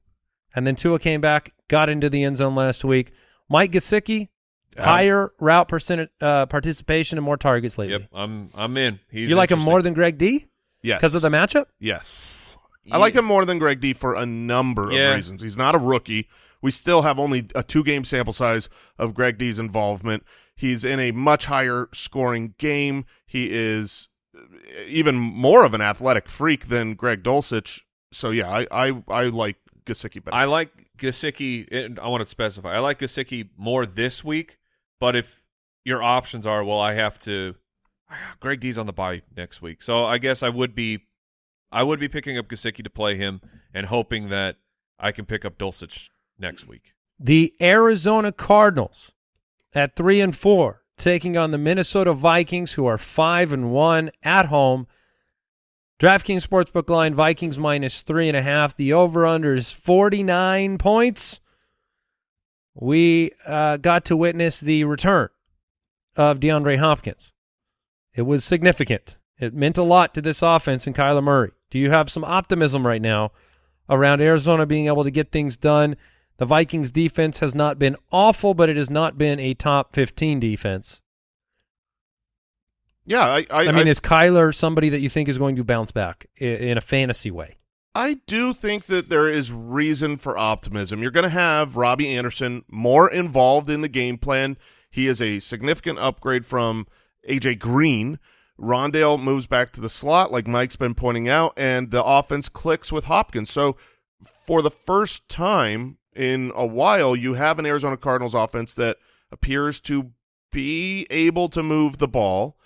And then Tua came back, got into the end zone last week. Mike Gesicki, Yeah. higher route percent uh, participation and more targets lately. Yep, I'm I'm in. He's you like him more than Greg D? Yes. Because of the matchup? Yes. I like him more than Greg D for a number Yeah. of reasons. He's not a rookie. We still have only a two game sample size of Greg D's involvement. He's in a much higher scoring game. He is uh, even more of an athletic freak than Greg Dulcich. So yeah, I I, I like Gesicki better. I like Gesicki. and I want to specify. I like Gesicki more this week, but if your options are, well, I have to. Greg D's on the bye next week, so I guess I would be, I would be picking up Gesicki to play him and hoping that I can pick up Dulcich next week. The Arizona Cardinals at three and four, taking on the Minnesota Vikings, who are five and one at home. DraftKings Sportsbook line Vikings minus three and a half. The over under is 49 points. We uh, got to witness the return of DeAndre Hopkins. It was significant. It meant a lot to this offense and Kyler Murray. Do you have some optimism right now around Arizona being able to get things done? The Vikings defense has not been awful, but it has not been a top 15 defense. Yeah, I I, I, mean, is Kyler somebody that you think is going to bounce back i- in a fantasy way? I do think that there is reason for optimism. You're going to have Robbie Anderson more involved in the game plan. He is a significant upgrade from AJ Green. Rondale moves back to the slot, like Mike's been pointing out, and the offense clicks with Hopkins. So, for the first time in a while, you have an Arizona Cardinals offense that appears to be able to move the ball.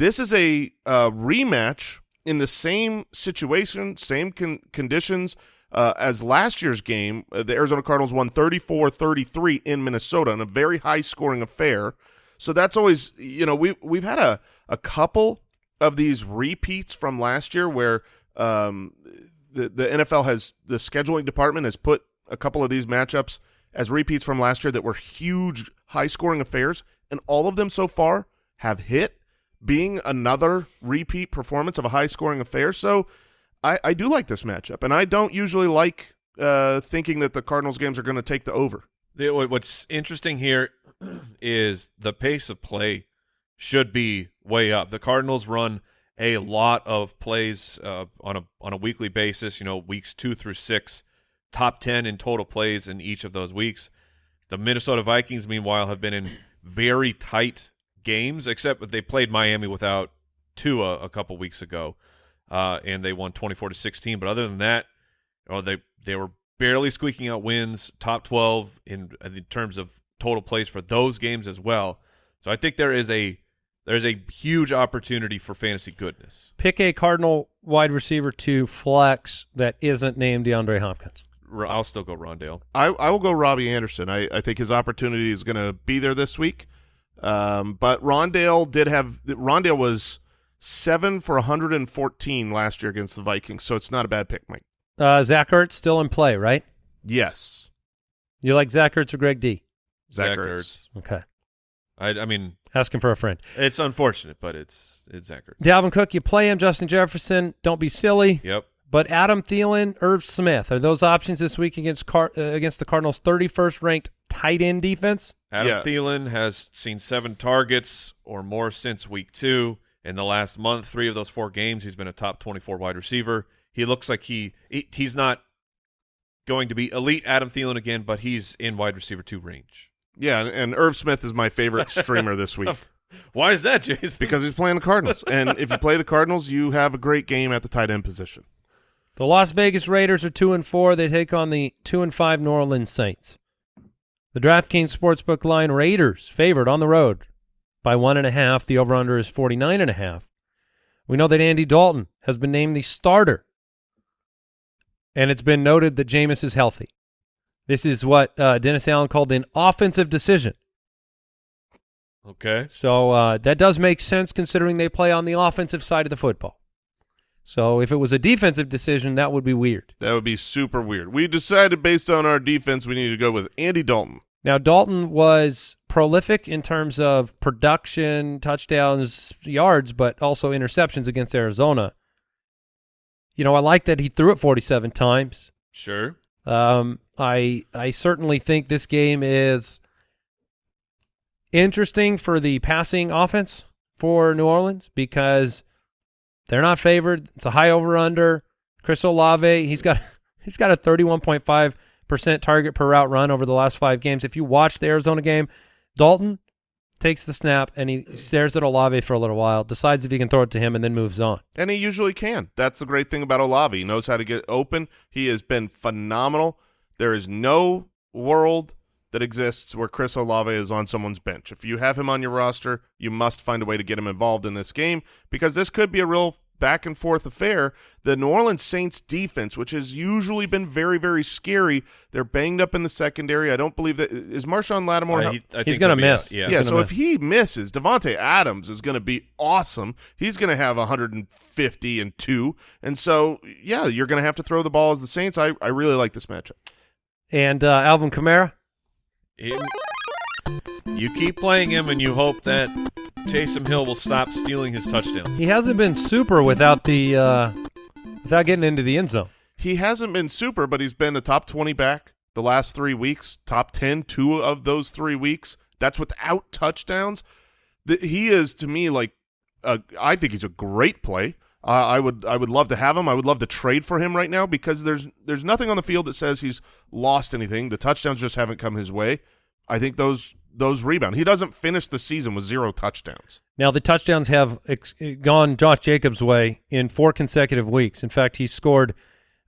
This is a uh, rematch in the same situation, same con- conditions uh, as last year's game. Uh, the Arizona Cardinals won 34-33 in Minnesota in a very high-scoring affair. So that's always, you know, we we've had a a couple of these repeats from last year where um, the the NFL has the scheduling department has put a couple of these matchups as repeats from last year that were huge high-scoring affairs, and all of them so far have hit being another repeat performance of a high scoring affair. So I, I do like this matchup, and I don't usually like uh, thinking that the Cardinals games are going to take the over. What's interesting here, is the pace of play should be way up. The Cardinals run a lot of plays uh, on a on a weekly basis. You know, weeks two through six, top ten in total plays in each of those weeks. The Minnesota Vikings, meanwhile, have been in very tight games, except that they played Miami without Tua a couple weeks ago, uh, and they won twenty four to sixteen. But other than that, you know, they they were barely squeaking out wins, top twelve in in terms of total plays for those games as well. So I think there is a there's a huge opportunity for fantasy goodness. Pick a Cardinal wide receiver to flex that isn't named DeAndre Hopkins. I'll still go Rondale. I, I will go Robbie Anderson. I, I think his opportunity is going to be there this week. Um, but Rondale did have Rondale was seven for 114 last year against the Vikings, so it's not a bad pick, Mike. Uh, Zach Ertz still in play, right? Yes, You like Zach Ertz or Greg D? Zach, Zach Ertz. Okay. I, I mean, Asking for a friend. it's unfortunate, but it's it's Zach Ertz. Dalvin Cook, you play him. Justin Jefferson, don't be silly. Yep. But Adam Thielen, Irv Smith, are those options this week against Car- uh, against the Cardinals' 31st ranked tight end defense? Adam Yeah. Thielen has seen seven targets or more since week two. In the last month, three of those four games, he's been a top 24 wide receiver. He looks like he, he he's not going to be elite Adam Thielen again, but he's in wide receiver two range. Yeah, and, and Irv Smith is my favorite streamer this week Why is that, Jason? because he's playing the Cardinals. and if you play the Cardinals, you have a great game at the tight end position. The Las Vegas Raiders are two and four. They take on the two and five New Orleans Saints. The DraftKings Sportsbook line Raiders favored on the road by one and a half. The over/under is forty nine and a half. We know that Andy Dalton has been named the starter, and it's been noted that Jameis is healthy. This is what uh, Dennis Allen called an offensive decision. Okay. So uh, that does make sense considering they play on the offensive side of the football. So if it was a defensive decision, that would be weird. That would be super weird. We decided based on our defense, we need to go with Andy Dalton. Now Dalton was prolific in terms of production, touchdowns, yards, but also interceptions against Arizona. You know, I like that he threw it 47 times. Sure. Um, I I certainly think this game is interesting for the passing offense for New Orleans because they're not favored. It's a high over under. Chris Olave, he's got he's got a 31.5 percent target per route run over the last five games. If you watch the Arizona game, Dalton takes the snap and he stares at Olave for a little while, decides if he can throw it to him, and then moves on. And he usually can. That's the great thing about Olave. He knows how to get open. He has been phenomenal. There is no world that exists where Chris Olave is on someone's bench. If you have him on your roster, you must find a way to get him involved in this game because this could be a real back and forth affair. The New Orleans Saints defense, which has usually been very, very scary, they're banged up in the secondary. I don't believe that is Marshon Lattimore. Uh, he- I He's gonna miss. out. Yeah. yeah, so miss. if he misses, Davante Adams is going to be awesome. He's going to have 150 and two, and so yeah, you're going to have to throw the ball as the Saints. I I really like this matchup. And uh, Alvin Kamara, He- you keep playing him, and you hope that Taysom Hill will stop stealing his touchdowns. he hasn't been super without the uh, without getting into the end zone. He hasn't been super, but he's been a top 20 back the last three weeks, top 10 two of those three weeks. That's without touchdowns. The, he is to me like a, I think he's a great play. Uh, I would I would love to have him. I would love to trade for him right now because there's there's nothing on the field that says he's lost anything. The touchdowns just haven't come his way. I think those those rebound. He doesn't finish the season with zero touchdowns. Now the touchdowns have gone Josh Jacobs' way in four consecutive weeks. In fact, he scored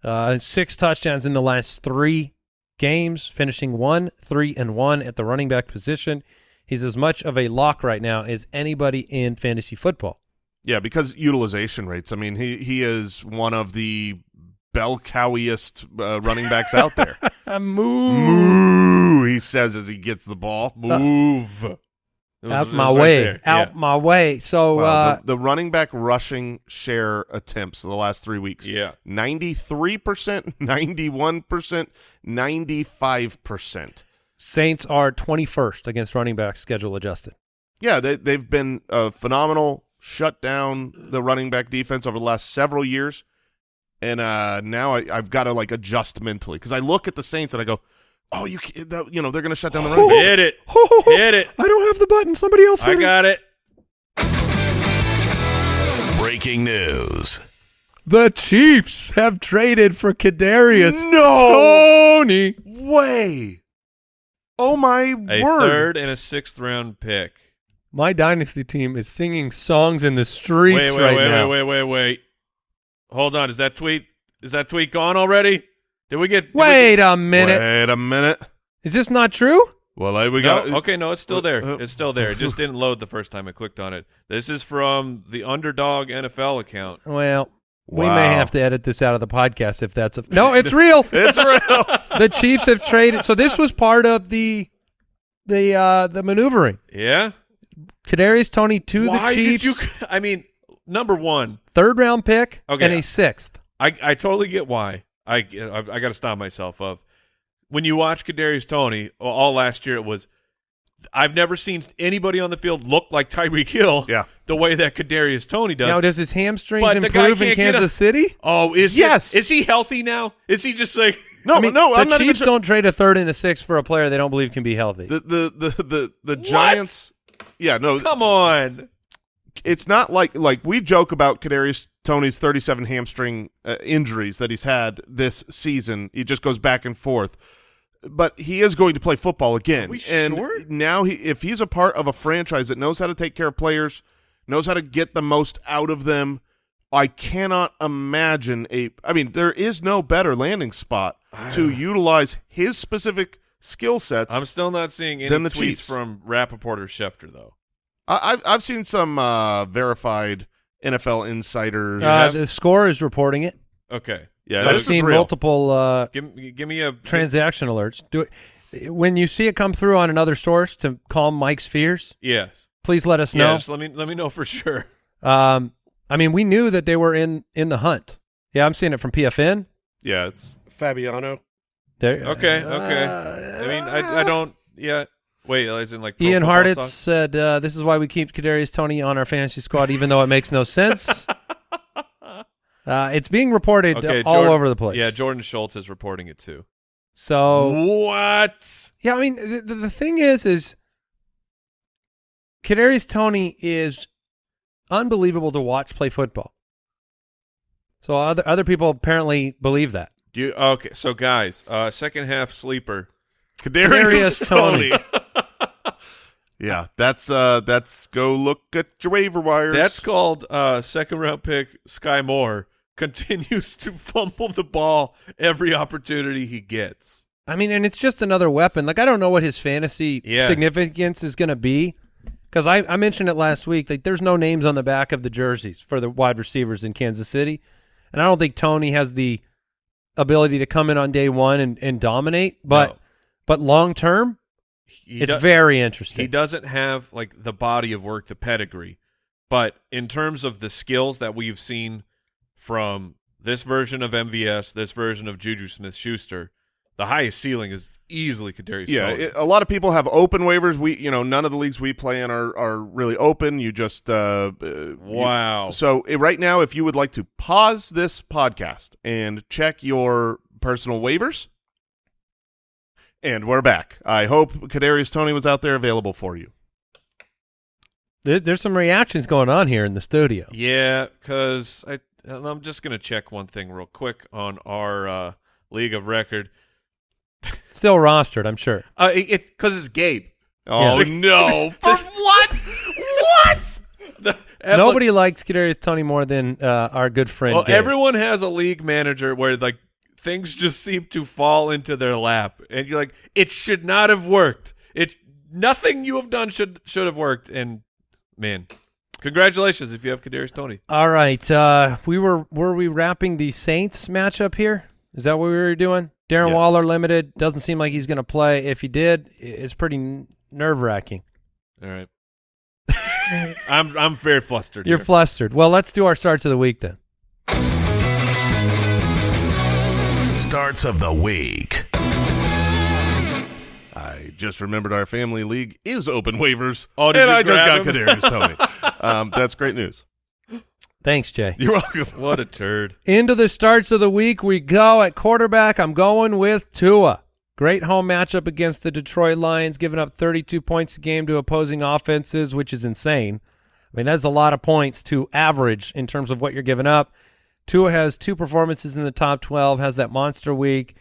uh, six touchdowns in the last three games, finishing one, three, and one at the running back position. He's as much of a lock right now as anybody in fantasy football. Yeah, because utilization rates. I mean, he he is one of the bell cowiest uh, running backs out there. move Moo, he says as he gets the ball. Move. It was- out my right way, there. out Yeah. my way. So Wow, uh, the, the running back rushing share attempts of the last three weeks. Yeah. 93%, 91%, 95%. Saints are 21st against running backs, schedule adjusted. Yeah, they, they've been a phenomenal shut down the running back defense over the last several years. And uh, now I, I've got to like adjust mentally because I look at the Saints and I go, Oh, you can't, that, you know they're going to shut down the run. Hit it. Hit it. I don't have the button. Somebody else I hit it. got it. Breaking news. The Chiefs have traded for Kadarius No. Toney. Way. Oh my A word! third and a sixth round pick. My dynasty team is singing songs in the streets Wait, wait, right wait, now. wait, wait, wait, wait. Hold on. Is that tweet? Is that tweet gone already? Did we get? did we Wait get- a minute. Wait a minute. Is this not true? Well, I, we No, got okay, no, it's still there. Uh, uh, It's still there. It just didn't load the first time I clicked on it. This is from the Underdog NFL account. Well, we may have to edit this out of the podcast if that's a no. It's real. It's real. the Chiefs have traded. So this was part of the the uh the maneuvering. Yeah. Kadarius Toney to Why the Chiefs, did you? I mean, number one, third round pick Okay. and a sixth. I I totally get why. I I, I got to stop myself of when you watch Kadarius Toney all last year. It was I've never seen anybody on the field look like Tyreek Hill. Yeah. the way that Kadarius Toney does. Now, does his hamstrings But improve in Kansas a- City? oh, is Yes. He, is he healthy now? Is he just like? No, I mean, no, the I'm not even. Chiefs don't trade a third and a sixth for a player they don't believe can be healthy. the the the the, the Giants. Yeah, no, Come on. it's not like like we joke about Kadarius Toney's 37 hamstring uh, injuries that he's had this season. He just goes back and forth. But he is going to play football again. we and sure? now he if he's a part of a franchise that knows how to take care of players, knows how to get the most out of them, I cannot imagine a I mean, there is no better landing spot to utilize his specific skill sets. I'm still not seeing any Then the tweets Chiefs. from Rapoport or Schefter though. I, I've I've seen some uh, verified NFL insiders. uh, the score is reporting it. Okay. yeah, I've seen multiple uh, Give give me a transaction alerts. Do it when you see it come through on another source to calm Mike's fears. Yes. Please let us know. Yes. Let me let me know for sure. Um, I mean, we knew that they were in in the hunt. Yeah, I'm seeing it from PFN. Yeah, it's Fabiano. There, Okay. Okay. Uh, I mean, I I don't. Yeah. Wait. As in like Pro Ian Harditz Hartitz Talk? said, uh, "This is why we keep Kadarius Toney on our fantasy squad, even though it makes no sense." uh, it's being reported Okay. all Jordan- over the place. Yeah. Jordan Schultz is reporting it too. So What? yeah, I mean, the, the, the thing is, is Kadarius Toney is unbelievable to watch play football. So other other people apparently believe that. Do you, okay. So guys, uh, second half sleeper. Kadarius, Kadarius Toney. Yeah, that's uh, that's go look at your waiver wires. That's called uh, second round pick Skyy Moore continues to fumble the ball every opportunity he gets. I mean, and it's just another weapon. Like I don't know what his fantasy Yeah. significance is going to be because I, I mentioned it last week. Like there's no names on the back of the jerseys for the wide receivers in Kansas City, and I don't think Toney has the ability to come in on day one and, and dominate. But No. but long term, He it's very interesting. He doesn't have like the body of work, the pedigree, but in terms of the skills that we've seen from this version of MVS, this version of Juju Smith-Schuster, the highest ceiling is easily Kadarius. yeah. It, a lot of people have open waivers. We, you know, none of the leagues we play in are are really open. You just uh, uh, you- wow. So uh, right now, if you would like to pause this podcast and check your personal waivers, and we're back. I hope Kadarius Toney was out there available for you. There, there's some reactions going on here in the studio. Yeah, because I I'm just gonna check one thing real quick on our uh, league of record. Still rostered, I'm sure. Uh, it because it's Gabe. Oh Yeah. no! For what? What? The- and Nobody likes Kadarius Toney more than uh, our good friend. Well, Gabe. everyone has a league manager where like things just seem to fall into their lap, and you're like, it should not have worked. It nothing you have done should should have worked. And man, congratulations if you have Kadarius Toney. All right. Uh, we were were we wrapping the Saints matchup here? Is that what we were doing? Darren Yes. Waller limited doesn't seem like he's going to play. If he did, it's pretty nerve wracking. All right. I'm I'm very flustered. You're here. flustered. Well, let's do our starts of the week then. Starts of the week. I just remembered our family league is open waivers. Oh, did and you I just got grab him? Kadarius Toney. um, that's great news. Thanks, Jay. You're welcome. what a turd. Into the starts of the week we go. At quarterback, I'm going with Tua. Great home matchup against the Detroit Lions, giving up 32 points a game to opposing offenses, which is insane. I mean, that's a lot of points to average in terms of what you're giving up. Tua has two performances in the top 12, has that monster week.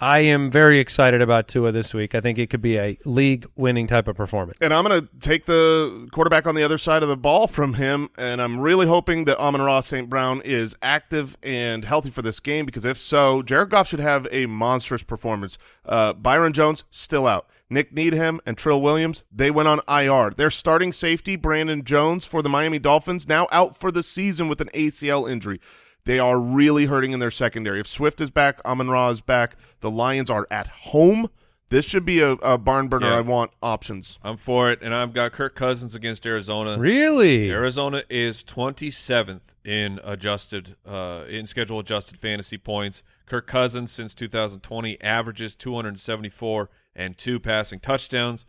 I am very excited about Tua this week. I think it could be a league-winning type of performance. And I'm going to take the quarterback on the other side of the ball from him, and I'm really hoping that Amon Ra St. Brown is active and healthy for this game because if so, Jared Goff should have a monstrous performance. Uh, Byron Jones, still out. Nik Needham and Trill Williams, they went on IR. Their starting safety, Brandon Jones, for the Miami Dolphins, now out for the season with an ACL injury. They are really hurting in their secondary. If Swift is back, Amon Ra is back. The Lions are at home. This should be a, a barn burner. Yeah. I want options. I'm for it, and I've got Kirk Cousins against Arizona. Really? Arizona is 27th in adjusted uh, in schedule adjusted fantasy points. Kirk Cousins since 2020 averages 274 and two passing touchdowns,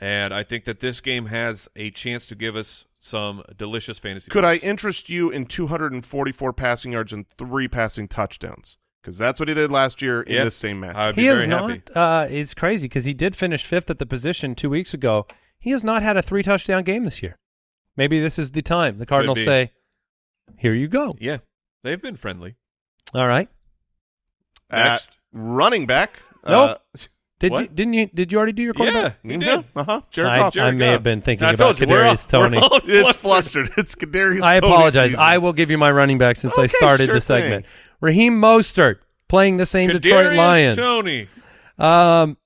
and I think that this game has a chance to give us some delicious fantasy. Could I interest you in 244 passing yards and three passing touchdowns? Because that's what he did last year in Yeah. this same match. He very is not. Uh, it's crazy because he did finish fifth at the position two weeks ago. He has not had a three touchdown game this year. Maybe this is the time the Cardinals say, "Here you go." Yeah, they've been friendly. All right. At Next. running back. Nope. Did What? you, didn't you? Did you already do your quarterback? Yeah, he Uh, did. uh-huh. Jared I, Goff. I may Goff. have been thinking I about told you, all- Kadarius Toney. we're all It's flustered. flustered. It's Kadarius I apologize. season. I will give you my running back since I started sure the segment. thing. Raheem Mostert playing the same Detroit Kadarius Lions. Toney. Um,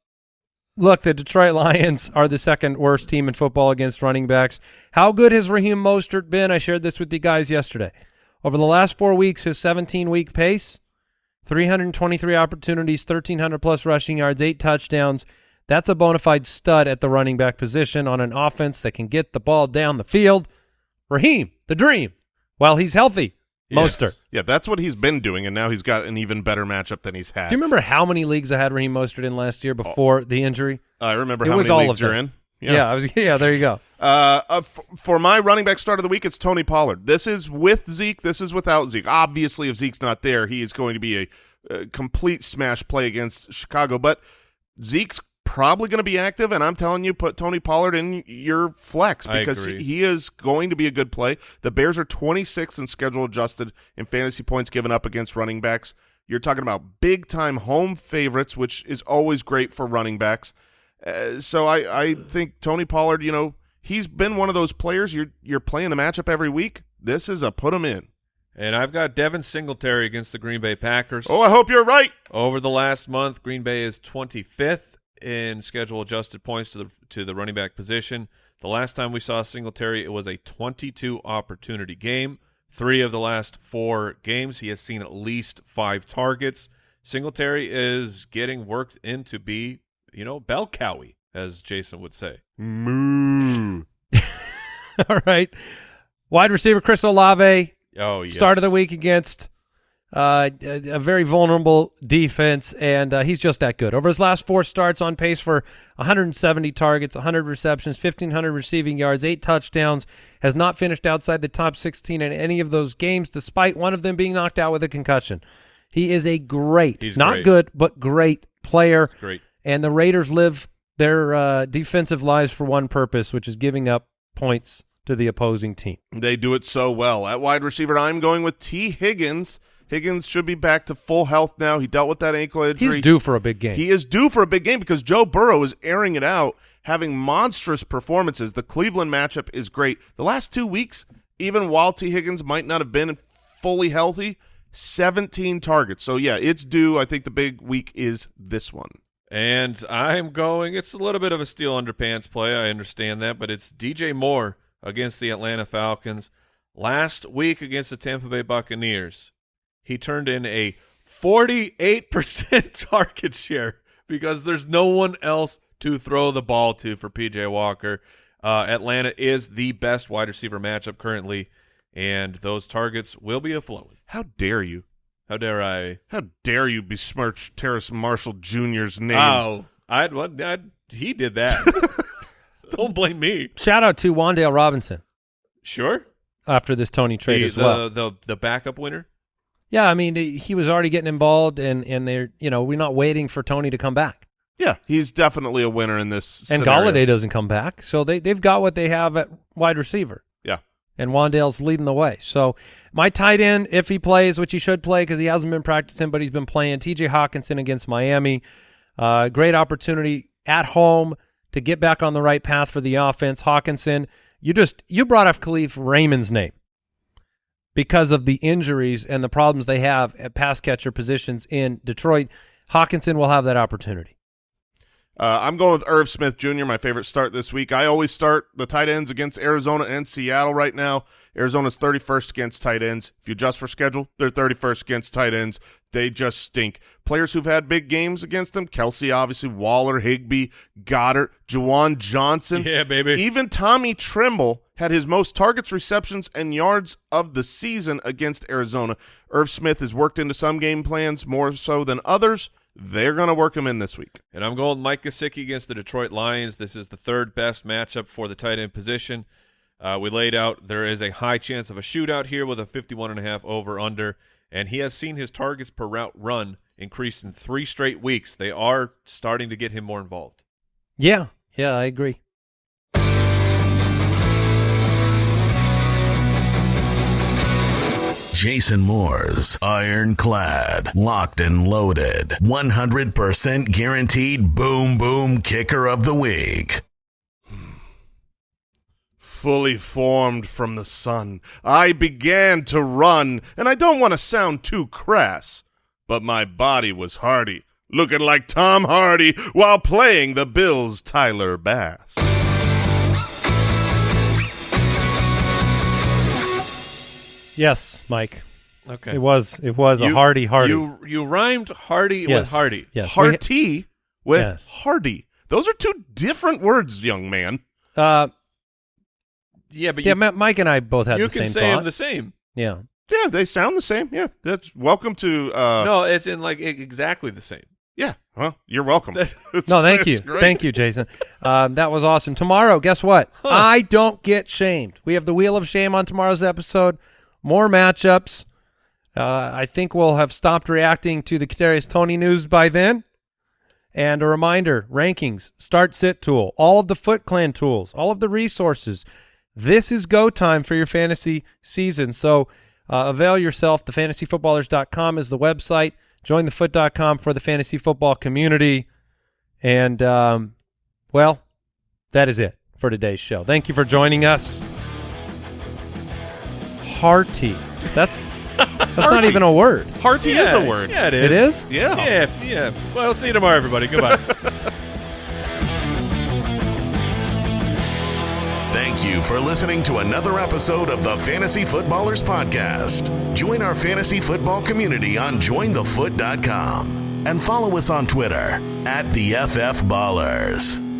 look, the Detroit Lions are the second worst team in football against running backs. How good has Raheem Mostert been? I shared this with you guys yesterday. Over the last four weeks, his 17-week pace, 323 opportunities, 1,300 plus rushing yards, eight touchdowns. That's a bona fide stud at the running back position on an offense that can get the ball down the field. Raheem, the dream, while he's healthy. Yes. Mostert. Yeah, that's what he's been doing, and now he's got an even better matchup than he's had. Do you remember how many leagues I had Raheem Mostert in last year oh. before the injury? I remember It how was many all leagues of you're in. Yeah. I was. Yeah, there you go. Uh, uh, for my running back start of the week, it's Tony Pollard. This is with Zeke. This is without Zeke. Obviously, if Zeke's not there, he is going to be a, a complete smash play against Chicago. But Zeke's probably going to be active, and I'm telling you, put Tony Pollard in your flex because he is going to be a good play. The Bears are 26th in schedule adjusted in fantasy points given up against running backs. You're talking about big time home favorites, which is always great for running backs. Uh, so I, I think Tony Pollard, you know, he's been one of those players. You're you're playing the matchup every week. This is a put him in. And I've got Devin Singletary against the Green Bay Packers. Oh, I hope you're right. Over the last month, Green Bay is 25th in schedule adjusted points to the to the running back position. The last time we saw Singletary, it was a 22 opportunity game. Three of the last four games, he has seen at least five targets. Singletary is getting worked in to be, you know, bell cowie, as Jason would say. Moo. All right. Wide receiver Chris Olave, Oh, yes. start of the week against uh, a, a very vulnerable defense, and uh, he's just that good. Over his last four starts, on pace for 170 targets, 100 receptions, 1,500 receiving yards, eight touchdowns, has not finished outside the top 16 in any of those games, despite one of them being knocked out with a concussion. He is a great, He's not great. good, but great player. Great. And the Raiders live their uh, defensive lives for one purpose, which is giving up points to the opposing team. They do it so well. At wide receiver, I'm going with Tee Higgins. Higgins should be back to full health now. He dealt with that ankle injury. He's due for a big game. He is due for a big game because Joe Burrow is airing it out, having monstrous performances. The Cleveland matchup is great. The last two weeks, even while Tee Higgins might not have been fully healthy, 17 targets. So, yeah, it's due. I think the big week is this one. And I'm going, it's a little bit of a steel underpants play. I understand that, but it's DJ Moore against the Atlanta Falcons. Last week against the Tampa Bay Buccaneers, he turned in a 48% target share because there's no one else to throw the ball to for PJ Walker. Uh, Atlanta is the best wide receiver matchup currently, and those targets will be afloat. How dare you? How dare I? How dare you besmirch Terrace Marshall Jr.'s name? Oh, I'd, what, I'd, he did that. Don't blame me. Shout out to Wan'Dale Robinson Sure. after this Toney trade the, as well. The, the the backup winner. yeah, I mean he was already getting involved, and and they're you know we're not waiting for Toney to come back. Yeah, he's definitely a winner in this. And scenario. Golladay doesn't come back, so they they've got what they have at wide receiver. And Wan'Dale's leading the way. So my tight end, if he plays, which he should play because he hasn't been practicing, but he's been playing, T.J. Hockenson against Miami. Uh, great opportunity at home to get back on the right path for the offense. Hockenson, you just you brought up Kalif Raymond's name because of the injuries and the problems they have at pass catcher positions in Detroit. Hockenson will have that opportunity. Uh, I'm going with Irv Smith Jr., my favorite start this week. I always start the tight ends against Arizona and Seattle right now. Arizona's 31st against tight ends. If you adjust for schedule, they're 31st against tight ends. They just stink. Players who've had big games against them, Kelce, obviously, Waller, Higbee, Goedert, Juwan Johnson. Yeah, baby. Even Tommy Tremble had his most targets, receptions, and yards of the season against Arizona. Irv Smith has worked into some game plans more so than others. They're going to work him in this week. And I'm going Mike Gesicki against the Detroit Lions. This is the third best matchup for the tight end position. Uh, we laid out there is a high chance of a shootout here with a 51 and a half over under, and he has seen his targets per route run increase in three straight weeks. They are starting to get him more involved. Yeah, yeah, I agree. Jason Moore's ironclad, locked and loaded, 100% guaranteed boom boom kicker of the week. Fully formed from the sun, I began to run, and I don't want to sound too crass, but my body was hardy, looking like Tom Hardy while playing the Bills' Tyler Bass. Yes, Mike. Okay. It was it was a hardy hardy. You you rhymed Hardy yes. with Hardy. Yes. we- Hearty with Yes. Hardy. Those are two different words, young man. Uh, Yeah, but yeah, you, Ma- Mike and I both had you the can same say thought. them the same. yeah. Yeah, they sound the same. Yeah, that's welcome to. Uh, no, it's in like e- exactly the same. Yeah, well, you're welcome. It's- No, thank you. great. Thank you, Jason. Um, that was awesome. Tomorrow, guess what? I don't get shamed. We have the Wheel of Shame on tomorrow's episode. More matchups. Uh, I think we'll have stopped reacting to the Kadarius Toney news by then. And a reminder, rankings, start sit tool, all of the Foot Clan tools, all of the resources. This is go time for your fantasy season. So uh, avail yourself. The TheFantasyFootballers.com is the website. Join thefoot.com for the fantasy football community. And, um, well, that is it for today's show. Thank you for joining us. Hearty. That's that's not even a word. Hearty is a word. Yeah, it is. It is? Yeah. Yeah, yeah. Well, see you tomorrow, everybody. Goodbye. Thank you for listening to another episode of the Fantasy Footballers Podcast. Join our fantasy football community on jointhefoot.com and follow us on Twitter at the FF Ballers.